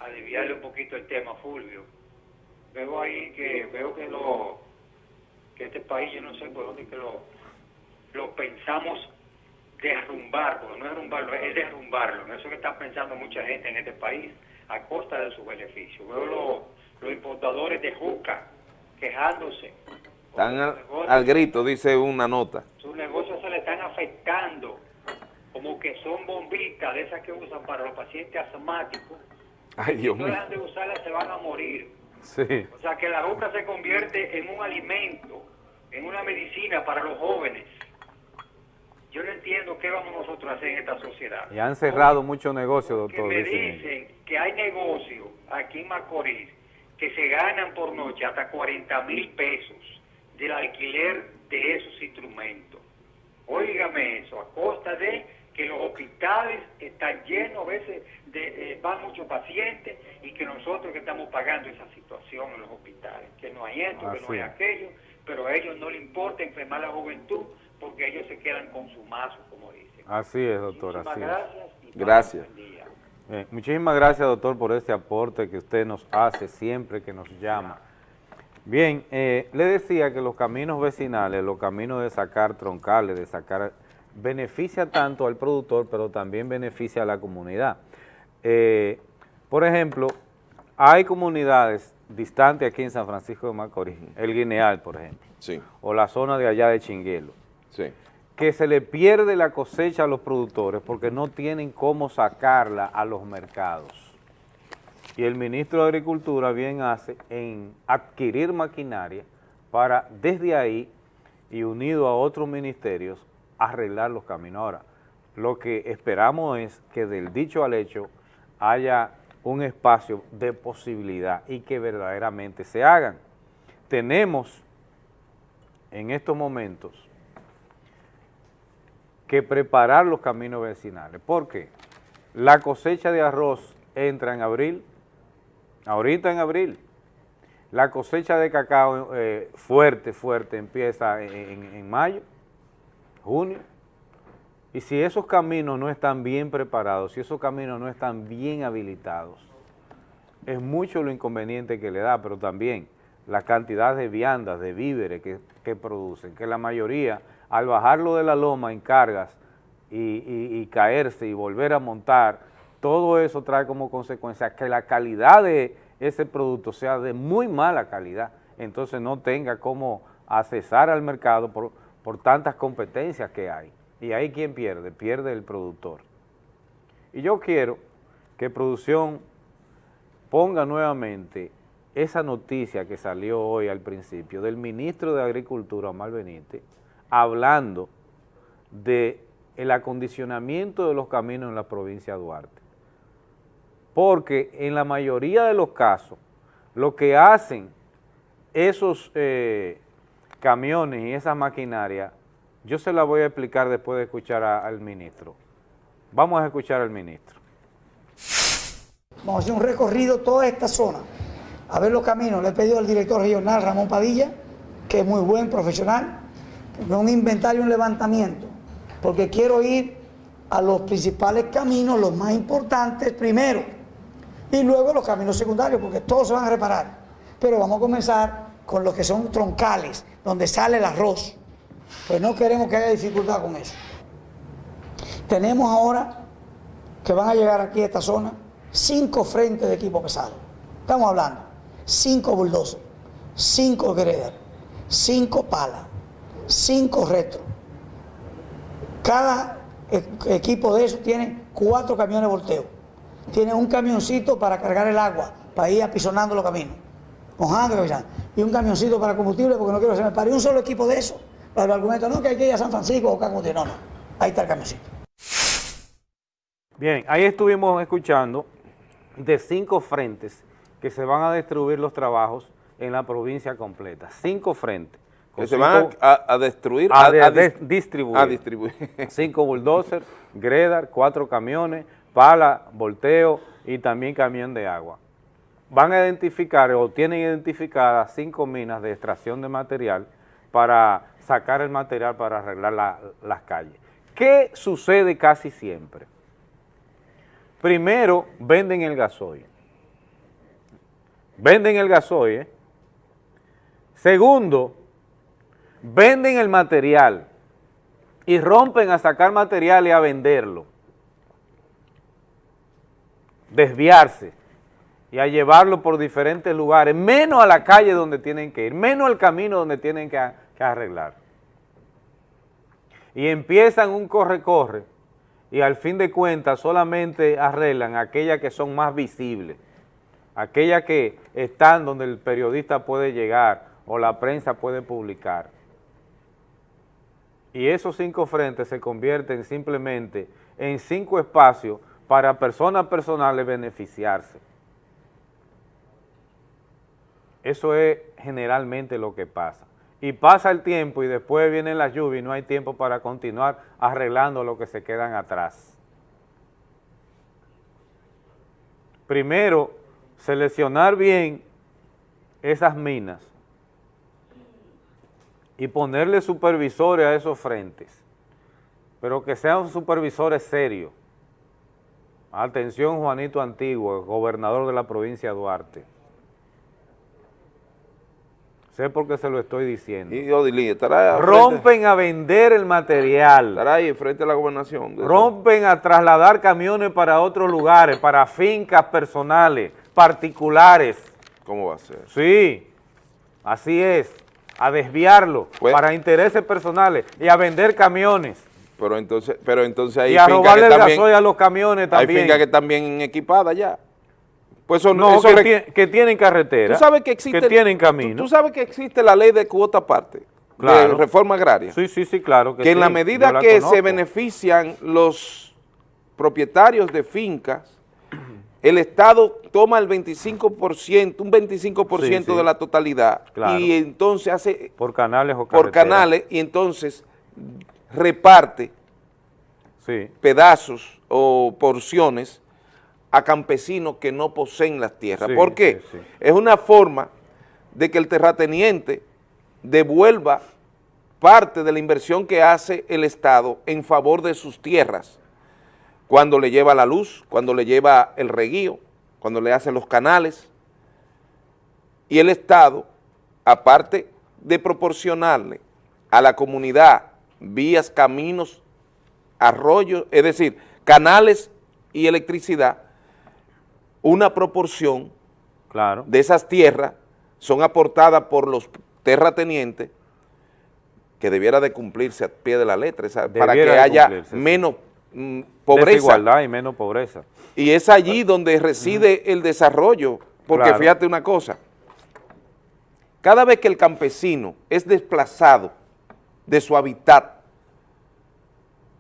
aliviarle un poquito el tema, Fulvio. Veo ahí que veo que lo que este país, yo no sé por dónde que lo, lo pensamos derrumbar, porque no es derrumbarlo, es derrumbarlo. En eso que está pensando mucha gente en este país, a costa de sus beneficios. Veo lo- los importadores de juca quejándose. Están al, al grito, dice una nota. sus negocios se le están afectando, como que son bombitas de esas que usan para los pacientes asmáticos. Ay, Dios si no mío. dejan de usarlas se van a morir. Sí. O sea que la juca se convierte en un alimento, en una medicina para los jóvenes. Yo no entiendo qué vamos nosotros a hacer en esta sociedad. Y han cerrado muchos negocios, Que doctor. me dicen ellos. dicen que hay negocios aquí en Macorís que se ganan por noche hasta 40 mil pesos del alquiler de esos instrumentos. Óigame eso, a costa de que los hospitales están llenos, a veces de, eh, van muchos pacientes y que nosotros que estamos pagando esa situación en los hospitales, que no hay esto, que no hay es. aquello, pero a ellos no les importa enfermar a la juventud porque ellos se quedan con su mazo, como dicen. Así es, doctor. Así es. gracias. y Gracias. Eh, muchísimas gracias, doctor, por este aporte que usted nos hace siempre que nos llama. Bien, eh, le decía que los caminos vecinales, los caminos de sacar troncales, de sacar, beneficia tanto al productor, pero también beneficia a la comunidad. Eh, por ejemplo, hay comunidades distantes aquí en San Francisco de Macorís, el Guineal, por ejemplo, Sí. o la zona de allá de Chinguelo, Sí. que se le pierde la cosecha a los productores porque no tienen cómo sacarla a los mercados. Y el ministro de Agricultura bien hace en adquirir maquinaria para desde ahí y unido a otros ministerios arreglar los caminos. Ahora, lo que esperamos es que del dicho al hecho haya un espacio de posibilidad y que verdaderamente se hagan. Tenemos en estos momentos que preparar los caminos vecinales. ¿Por qué? La cosecha de arroz entra en abril, ahorita en abril. La cosecha de cacao eh, fuerte, fuerte, empieza en mayo, junio. Y si esos caminos no están bien preparados, si esos caminos no están bien habilitados, es mucho lo inconveniente que le da, pero también la cantidad de viandas, de víveres que, que producen, que la mayoría, al bajarlo de la loma en cargas y, y- y caerse y volver a montar, todo eso trae como consecuencia que la calidad de ese producto sea de muy mala calidad, entonces no tenga cómo accesar al mercado por, por tantas competencias que hay. Y ahí quien pierde, pierde el productor. Y yo quiero que producción ponga nuevamente esa noticia que salió hoy al principio del ministro de Agricultura, Omar Benítez, hablando de el acondicionamiento de los caminos en la provincia de Duarte. Porque en la mayoría de los casos, lo que hacen esos eh, camiones y esas maquinarias, yo se la voy a explicar después de escuchar al ministro. Vamos a escuchar al ministro. Vamos a hacer un recorrido toda esta zona, a ver los caminos. Le he pedido al director regional Ramón Padilla, que es muy buen profesional, un inventario, un levantamiento, porque quiero ir a los principales caminos, los más importantes primero, y luego los caminos secundarios, porque todos se van a reparar. Pero vamos a comenzar con los que son troncales, donde sale el arroz. Pues no queremos que haya dificultad con eso. Tenemos ahora que van a llegar aquí a esta zona cinco frentes de equipo pesado. Estamos hablando, cinco bulldozers, cinco grader, cinco palas, cinco retro. Cada e- equipo de esos tiene cuatro camiones volteo. Tiene un camioncito para cargar el agua, para ir apisonando los caminos, mojando. Y un camioncito para combustible, porque no quiero que se me pare un solo equipo de esos. Para el argumento, no, que hay que ir a San Francisco o combustible. No, no. Ahí está el camioncito. Bien, ahí estuvimos escuchando de cinco frentes que se van a distribuir los trabajos en la provincia completa. Cinco frentes. Que se van a, destruir, a, a, de- a de- dis- distribuir. a distribuir. Cinco bulldozers, gredar, cuatro camiones, pala, volteo y también camión de agua. Van a identificar o tienen identificadas cinco minas de extracción de material para sacar el material para arreglar la- las calles. ¿Qué sucede casi siempre? Primero, venden el gasoil. Venden el gasoil. ¿eh? Segundo, venden el material y rompen a sacar material y a venderlo. Desviarse y a llevarlo por diferentes lugares, menos a la calle donde tienen que ir, menos al camino donde tienen que, arreglar. Y empiezan un corre-corre y al fin de cuentas solamente arreglan aquellas que son más visibles, aquellas que están donde el periodista puede llegar o la prensa puede publicar. Y esos cinco frentes se convierten simplemente en cinco espacios para personas personales beneficiarse. Eso es generalmente lo que pasa. Y pasa el tiempo y después viene la lluvia y no hay tiempo para continuar arreglando lo que se quedan atrás. Primero, seleccionar bien esas minas y ponerle supervisores a esos frentes, pero que sean supervisores serios. Atención Juanito Antiguo, gobernador de la provincia de Duarte. Sé por qué se lo estoy diciendo. Y Odilí, estará al frente- Rompen a vender el material. estará ahí frente a la gobernación. eso. Rompen a trasladar camiones para otros lugares, para fincas personales, particulares. ¿Cómo va a ser? Sí, así es. A desviarlo Pues- para intereses personales y a vender camiones. Pero entonces, pero entonces hay y a robarle el gasoil a los camiones hay también. fincas que están bien equipadas ya. Pues eso, no, eso que, tienen carretera. Tú sabes que existe, Que tienen camino. Tú, sabes que existe la ley de cuota aparte, de reforma agraria. Sí, sí, sí, claro. Que, que en la medida la que conozco. se benefician los propietarios de fincas, el Estado toma el 25%, un 25% Sí, sí. de la totalidad Claro. y entonces hace Por canales o por carreteras. canales y entonces reparte pedazos o porciones a campesinos que no poseen las tierras. Sí, ¿Por qué? sí, sí. Es una forma de que el terrateniente devuelva parte de la inversión que hace el Estado en favor de sus tierras, cuando le lleva la luz, cuando le lleva el reguío, cuando le hace los canales, y el Estado, aparte de proporcionarle a la comunidad vías, caminos, arroyos, es decir, canales y electricidad, una proporción claro. de esas tierras son aportadas por los terratenientes que debiera de cumplirse a pie de la letra, esa- para que haya menos mm, pobreza. Desigualdad y menos pobreza. Y es allí donde reside el desarrollo, porque Claro. fíjate una cosa, cada vez que el campesino es desplazado de su hábitat,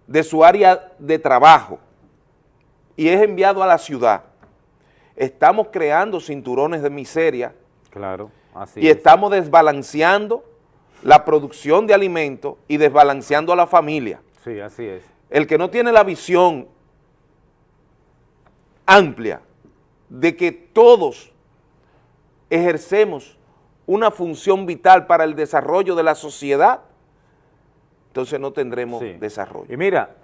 de su área de trabajo, y es enviado a la ciudad, estamos creando cinturones de miseria Claro, así y es. estamos desbalanceando la producción de alimentos y desbalanceando a la familia. Sí, así es. El que no tiene la visión amplia de que todos ejercemos una función vital para el desarrollo de la sociedad, entonces no tendremos desarrollo. Y mira,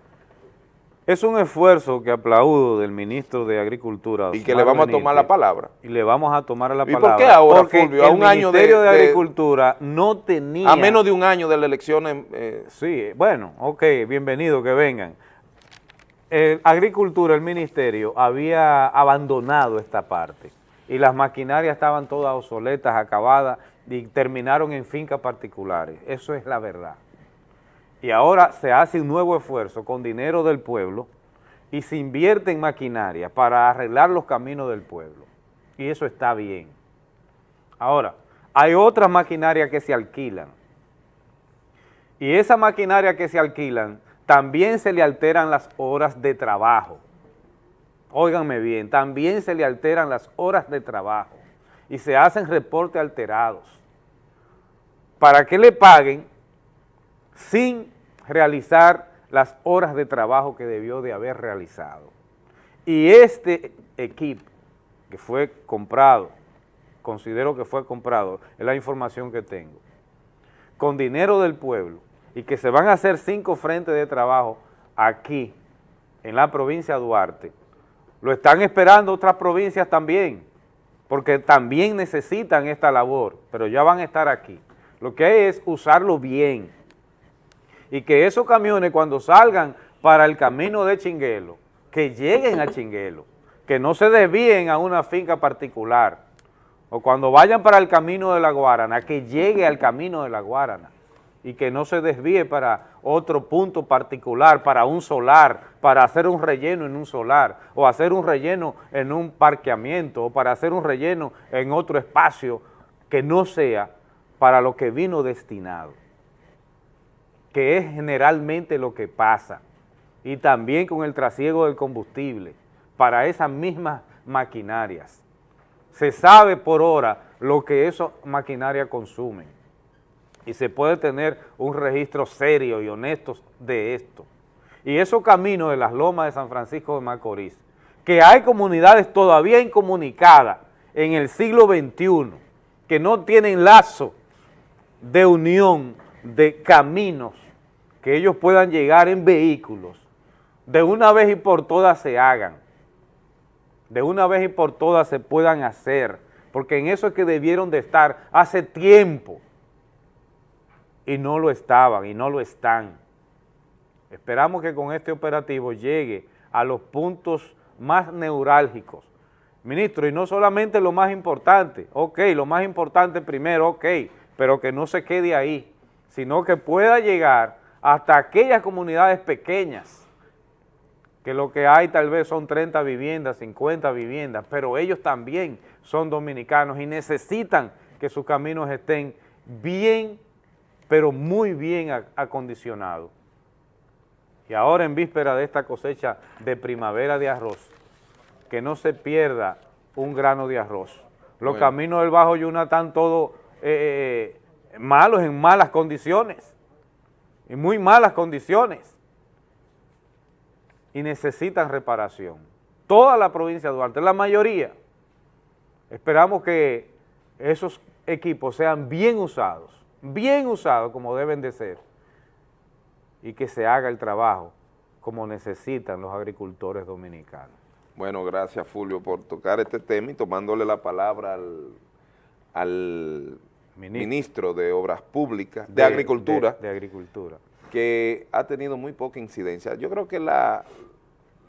es un esfuerzo que aplaudo del ministro de Agricultura. Y que le vamos a tomar la palabra. Y le vamos a tomar la ¿Y por palabra. qué ahora, Porque Fulvio, a el un año de- Ministerio de, de- Agricultura no tenía... A menos de un año de las elecciones. eh, Sí, bueno, ok, bienvenido, que vengan. El Agricultura, el Ministerio, había abandonado esta parte y las maquinarias estaban todas obsoletas, acabadas y terminaron en fincas particulares. Eso es la verdad. Y ahora se hace un nuevo esfuerzo con dinero del pueblo y se invierte en maquinaria para arreglar los caminos del pueblo. Y eso está bien. Ahora, hay otras maquinarias que se alquilan. Y esa maquinaria que se alquilan, también se le alteran las horas de trabajo. Óiganme bien, también se le alteran las horas de trabajo y se hacen reportes alterados para que le paguen sin realizar las horas de trabajo que debió de haber realizado. Y este equipo que fue comprado, considero que fue comprado, es la información que tengo, con dinero del pueblo y que se van a hacer cinco frentes de trabajo aquí, en la provincia de Duarte, lo están esperando otras provincias también, porque también necesitan esta labor, pero ya van a estar aquí. Lo que hay es usarlo bien y que esos camiones cuando salgan para el camino de Chinguelo, que lleguen a Chinguelo, que no se desvíen a una finca particular, o cuando vayan para el camino de la Guarana, que llegue al camino de la Guarana y que no se desvíe para otro punto particular, para un solar, para hacer un relleno en un solar, o hacer un relleno en un parqueamiento, o para hacer un relleno en otro espacio que no sea para lo que vino destinado, que es generalmente lo que pasa, y también con el trasiego del combustible, para esas mismas maquinarias. Se sabe por hora lo que esas maquinarias consumen y se puede tener un registro serio y honesto de esto. Y esos caminos de las lomas de San Francisco de Macorís, que hay comunidades todavía incomunicadas en el siglo XXI, que no tienen lazo de unión de caminos, que ellos puedan llegar en vehículos, de una vez y por todas se hagan, de una vez y por todas se puedan hacer, porque en eso es que debieron de estar hace tiempo, y no lo estaban y no lo están. Esperamos que con este operativo llegue a los puntos más neurálgicos. Ministro, y no solamente lo más importante, ok, lo más importante primero, ok, pero que no se quede ahí, sino que pueda llegar hasta aquellas comunidades pequeñas, que lo que hay tal vez son 30 viviendas, 50 viviendas, pero ellos también son dominicanos y necesitan que sus caminos estén bien pero muy bien a- acondicionado. Y ahora en víspera de esta cosecha de primavera de arroz, que no se pierda un grano de arroz. Los Bueno. caminos del Bajo Yuna están todos eh, eh, malos, en malas condiciones, en muy malas condiciones. y necesitan reparación. Toda la provincia de Duarte, la mayoría. Esperamos que esos equipos sean bien usados, bien usados como deben de ser y que se haga el trabajo como necesitan los agricultores dominicanos. Bueno, gracias Fulvio por tocar este tema y tomándole la palabra al, al ministro. de Obras Públicas, de, Agricultura, de- de Agricultura. que ha tenido muy poca incidencia. Yo creo que la,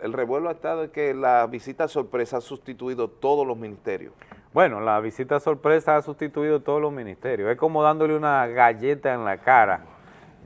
el revuelo ha estado en que la visita sorpresa ha sustituido todos los ministerios. Bueno, la visita sorpresa ha sustituido todos los ministerios. Es como dándole una galleta en la cara.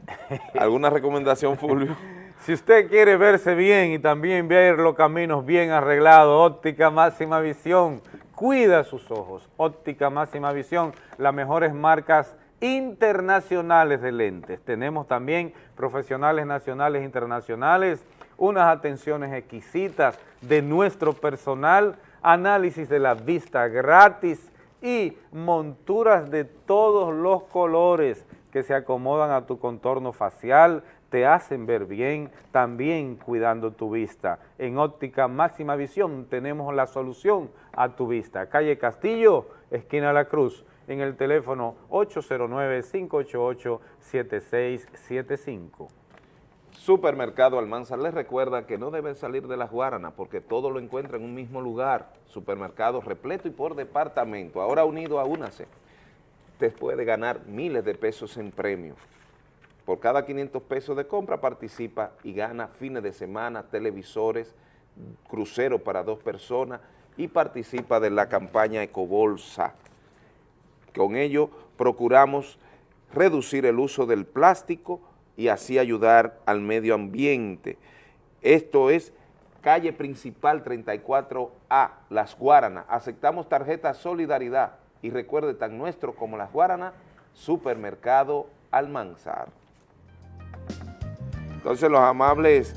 ¿Alguna recomendación, Fulvio? Si usted quiere verse bien y también ver los caminos bien arreglados, óptica máxima visión, cuida sus ojos. Óptica máxima visión, las mejores marcas internacionales de lentes. Tenemos también profesionales nacionales e internacionales, unas atenciones exquisitas de nuestro personal, análisis de la vista gratis y monturas de todos los colores que se acomodan a tu contorno facial, te hacen ver bien, también cuidando tu vista. En Óptica Máxima Visión tenemos la solución a tu vista. Calle Castillo, esquina La Cruz, en el teléfono 809-588-7675. Supermercado Almanzar les recuerda que no deben salir de las Guaranas porque todo lo encuentra en un mismo lugar. Supermercado repleto y por departamento. Ahora unido a UNACE, te puede ganar miles de pesos en premios. Por cada 500 pesos de compra participa y gana fines de semana, televisores, crucero para dos personas y participa de la campaña Ecobolsa. Con ello procuramos reducir el uso del plástico y así ayudar al medio ambiente. Esto es calle principal 34A, Las Guaranas. Aceptamos tarjeta Solidaridad y recuerde tan nuestro como Las Guaranas, Supermercado Almanzar. Entonces los amables,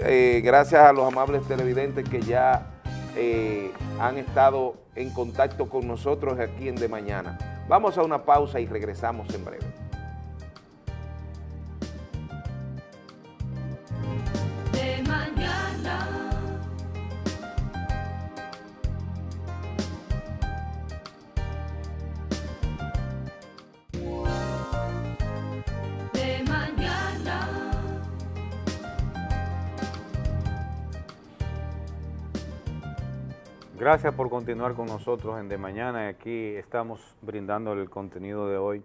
eh, gracias a los amables televidentes que ya eh, han estado en contacto con nosotros aquí en De Mañana. Vamos a una pausa y regresamos en breve. Gracias por continuar con nosotros en De Mañana. Aquí estamos brindándole el contenido de hoy.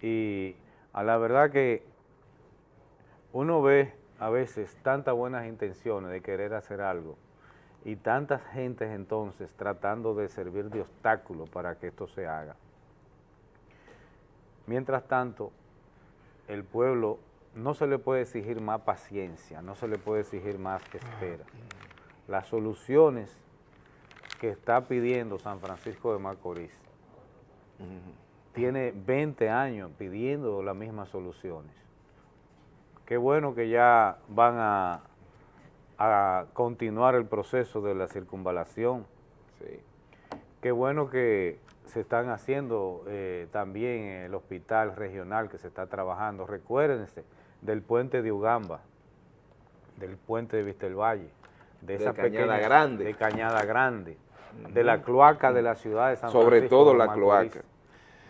Y a la verdad que uno ve a veces tantas buenas intenciones de querer hacer algo y tantas gentes entonces tratando de servir de obstáculo para que esto se haga. Mientras tanto, el pueblo no se le puede exigir más paciencia, no se le puede exigir más espera. Las soluciones que está pidiendo San Francisco de Macorís tiene 20 años pidiendo las mismas soluciones. Qué bueno que ya van a, a continuar el proceso de la circunvalación. Qué bueno que se están haciendo eh, también el hospital regional que se está trabajando. Recuérdense del puente de Ugamba, del puente de Vistelvalle, de De esa Cañada pequeña- Grande. de Cañada Grande, de la cloaca de la ciudad de San Sobre Francisco todo de la Macorís, cloaca.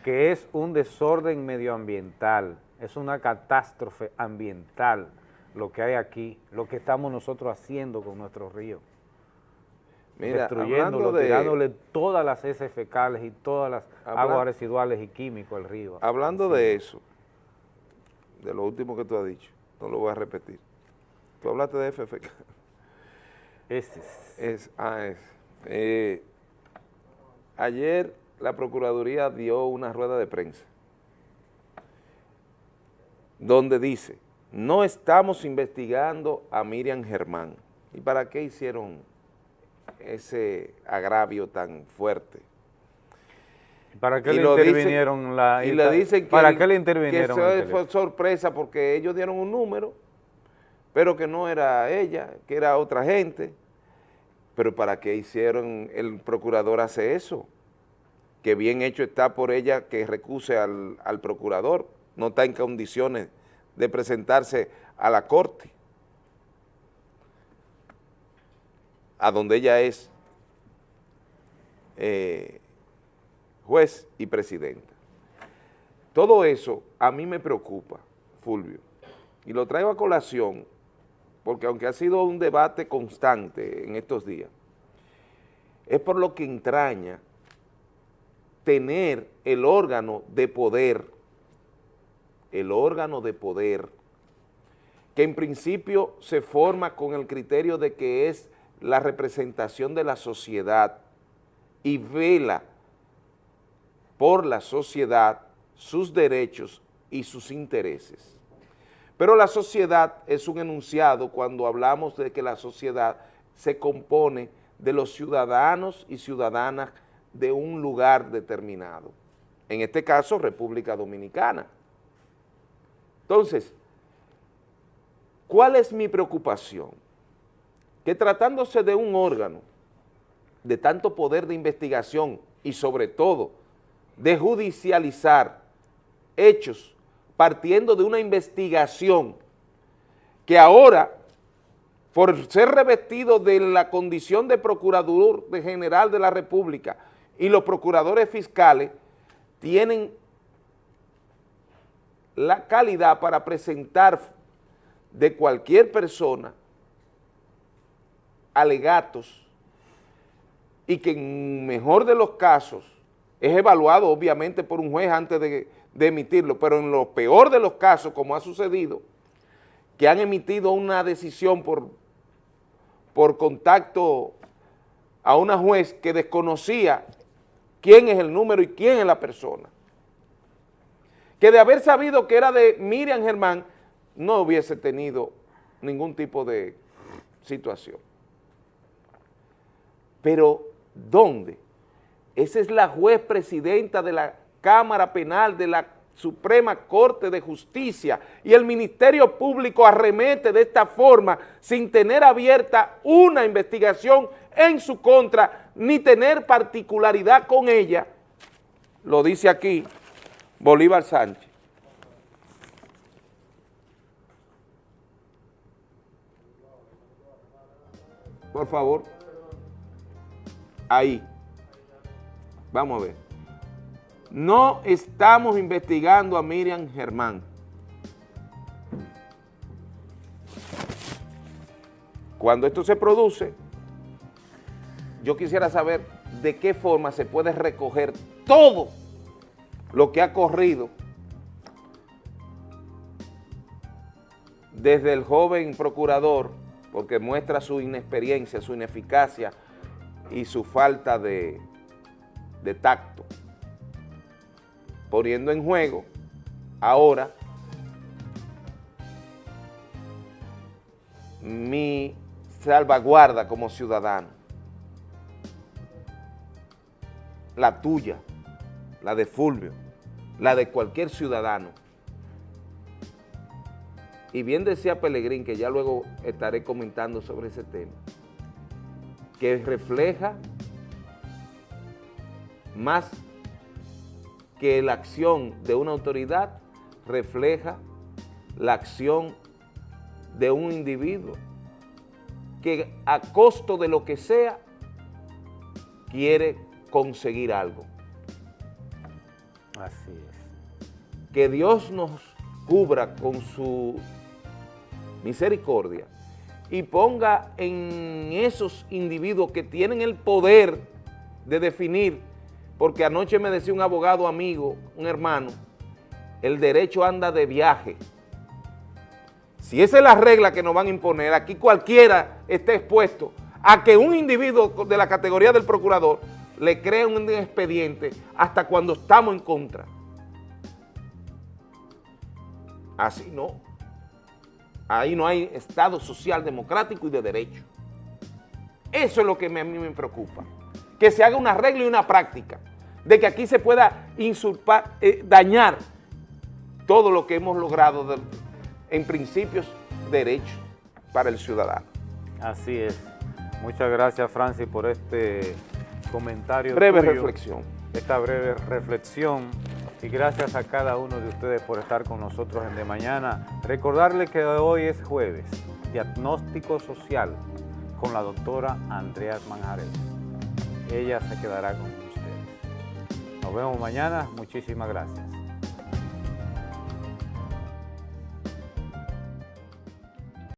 que es un desorden medioambiental, es una catástrofe ambiental lo que hay aquí, lo que estamos nosotros haciendo con nuestros ríos. Mira, destruyéndolo, de- tirándole todas las heces fecales y todas las Habla- aguas residuales y químicos al río. Hablando de eso, de lo último que tú has dicho, no lo voy a repetir. Tú hablaste de FFK. Ese es. ah, es. Eh, ayer la Procuraduría dio una rueda de prensa donde dice, no estamos investigando a Miriam Germán. ¿Y para qué hicieron ese agravio tan fuerte? ¿Para qué Y le lo dicen- intervinieron la y le dicen que ¿Para el- qué le intervinieron que eso fue sorpresa porque ellos dieron un número, pero que no era ella, que era otra gente. Pero ¿para qué hicieron, el procurador hace eso? Que bien hecho está por ella que recuse al, al procurador, no está en condiciones de presentarse a la corte. a donde ella es eh, juez y presidenta. Todo eso a mí me preocupa, Fulvio, y lo traigo a colación, porque aunque ha sido un debate constante en estos días, es por lo que entraña tener el órgano de poder, el órgano de poder, que en principio se forma con el criterio de que es la representación de la sociedad y vela por la sociedad, sus derechos y sus intereses. Pero la sociedad es un enunciado cuando hablamos de que la sociedad se compone de los ciudadanos y ciudadanas de un lugar determinado. En este caso, República Dominicana. Entonces, ¿cuál es mi preocupación? Que tratándose de un órgano de tanto poder de investigación y sobre todo de judicializar hechos partiendo de una investigación que ahora, por ser revestido de la condición de procurador general de la República y los procuradores fiscales, tienen la calidad para presentar de cualquier persona alegatos y que en mejor de los casos es evaluado obviamente por un juez antes de, de emitirlo, pero en lo peor de los casos, como ha sucedido, que han emitido una decisión por, por contacto a una juez que desconocía quién es el número y quién es la persona. Que de haber sabido que era de Miriam Germán, no hubiese tenido ningún tipo de situación. Pero, ¿dónde? Esa es la juez presidenta de la Cámara Penal de la Suprema Corte de Justicia y el Ministerio Público arremete de esta forma sin tener abierta una investigación en su contra ni tener particularidad con ella, lo dice aquí Bolívar Sánchez. Por favor. Ahí. Vamos a ver. No estamos investigando a Miriam Germán. Cuando esto se produce, yo quisiera saber de qué forma se puede recoger todo lo que ha corrido desde el joven procurador, porque muestra su inexperiencia, su ineficacia y su falta de, de tacto, poniendo en juego ahora mi salvaguarda como ciudadano, la tuya, la de Fulvio, la de cualquier ciudadano. Y bien decía Pelegrín, que ya luego estaré comentando sobre ese tema, que refleja más que la acción de una autoridad, refleja la acción de un individuo que a costo de lo que sea quiere conseguir algo. Así es. Que Dios nos cubra con su misericordia y ponga en esos individuos que tienen el poder de definir, porque anoche me decía un abogado amigo, un hermano, el derecho anda de viaje. Si esa es la regla que nos van a imponer, aquí cualquiera esté expuesto a que un individuo de la categoría del procurador le cree un expediente hasta cuando estamos en contra. Así no. Ahí no hay Estado social, democrático y de derecho. Eso es lo que a mí me preocupa. Que se haga una regla y una práctica de que aquí se pueda insulpar, eh, dañar todo lo que hemos logrado de, en principios derechos para el ciudadano. Así es. Muchas gracias, Francis, por este comentario. Breve tuyo, reflexión. Esta breve reflexión. Y gracias a cada uno de ustedes por estar con nosotros en De Mañana. Recordarle que hoy es jueves, diagnóstico social. con la doctora Andrea Manjarés. Ella se quedará con. Nos vemos mañana. Muchísimas gracias.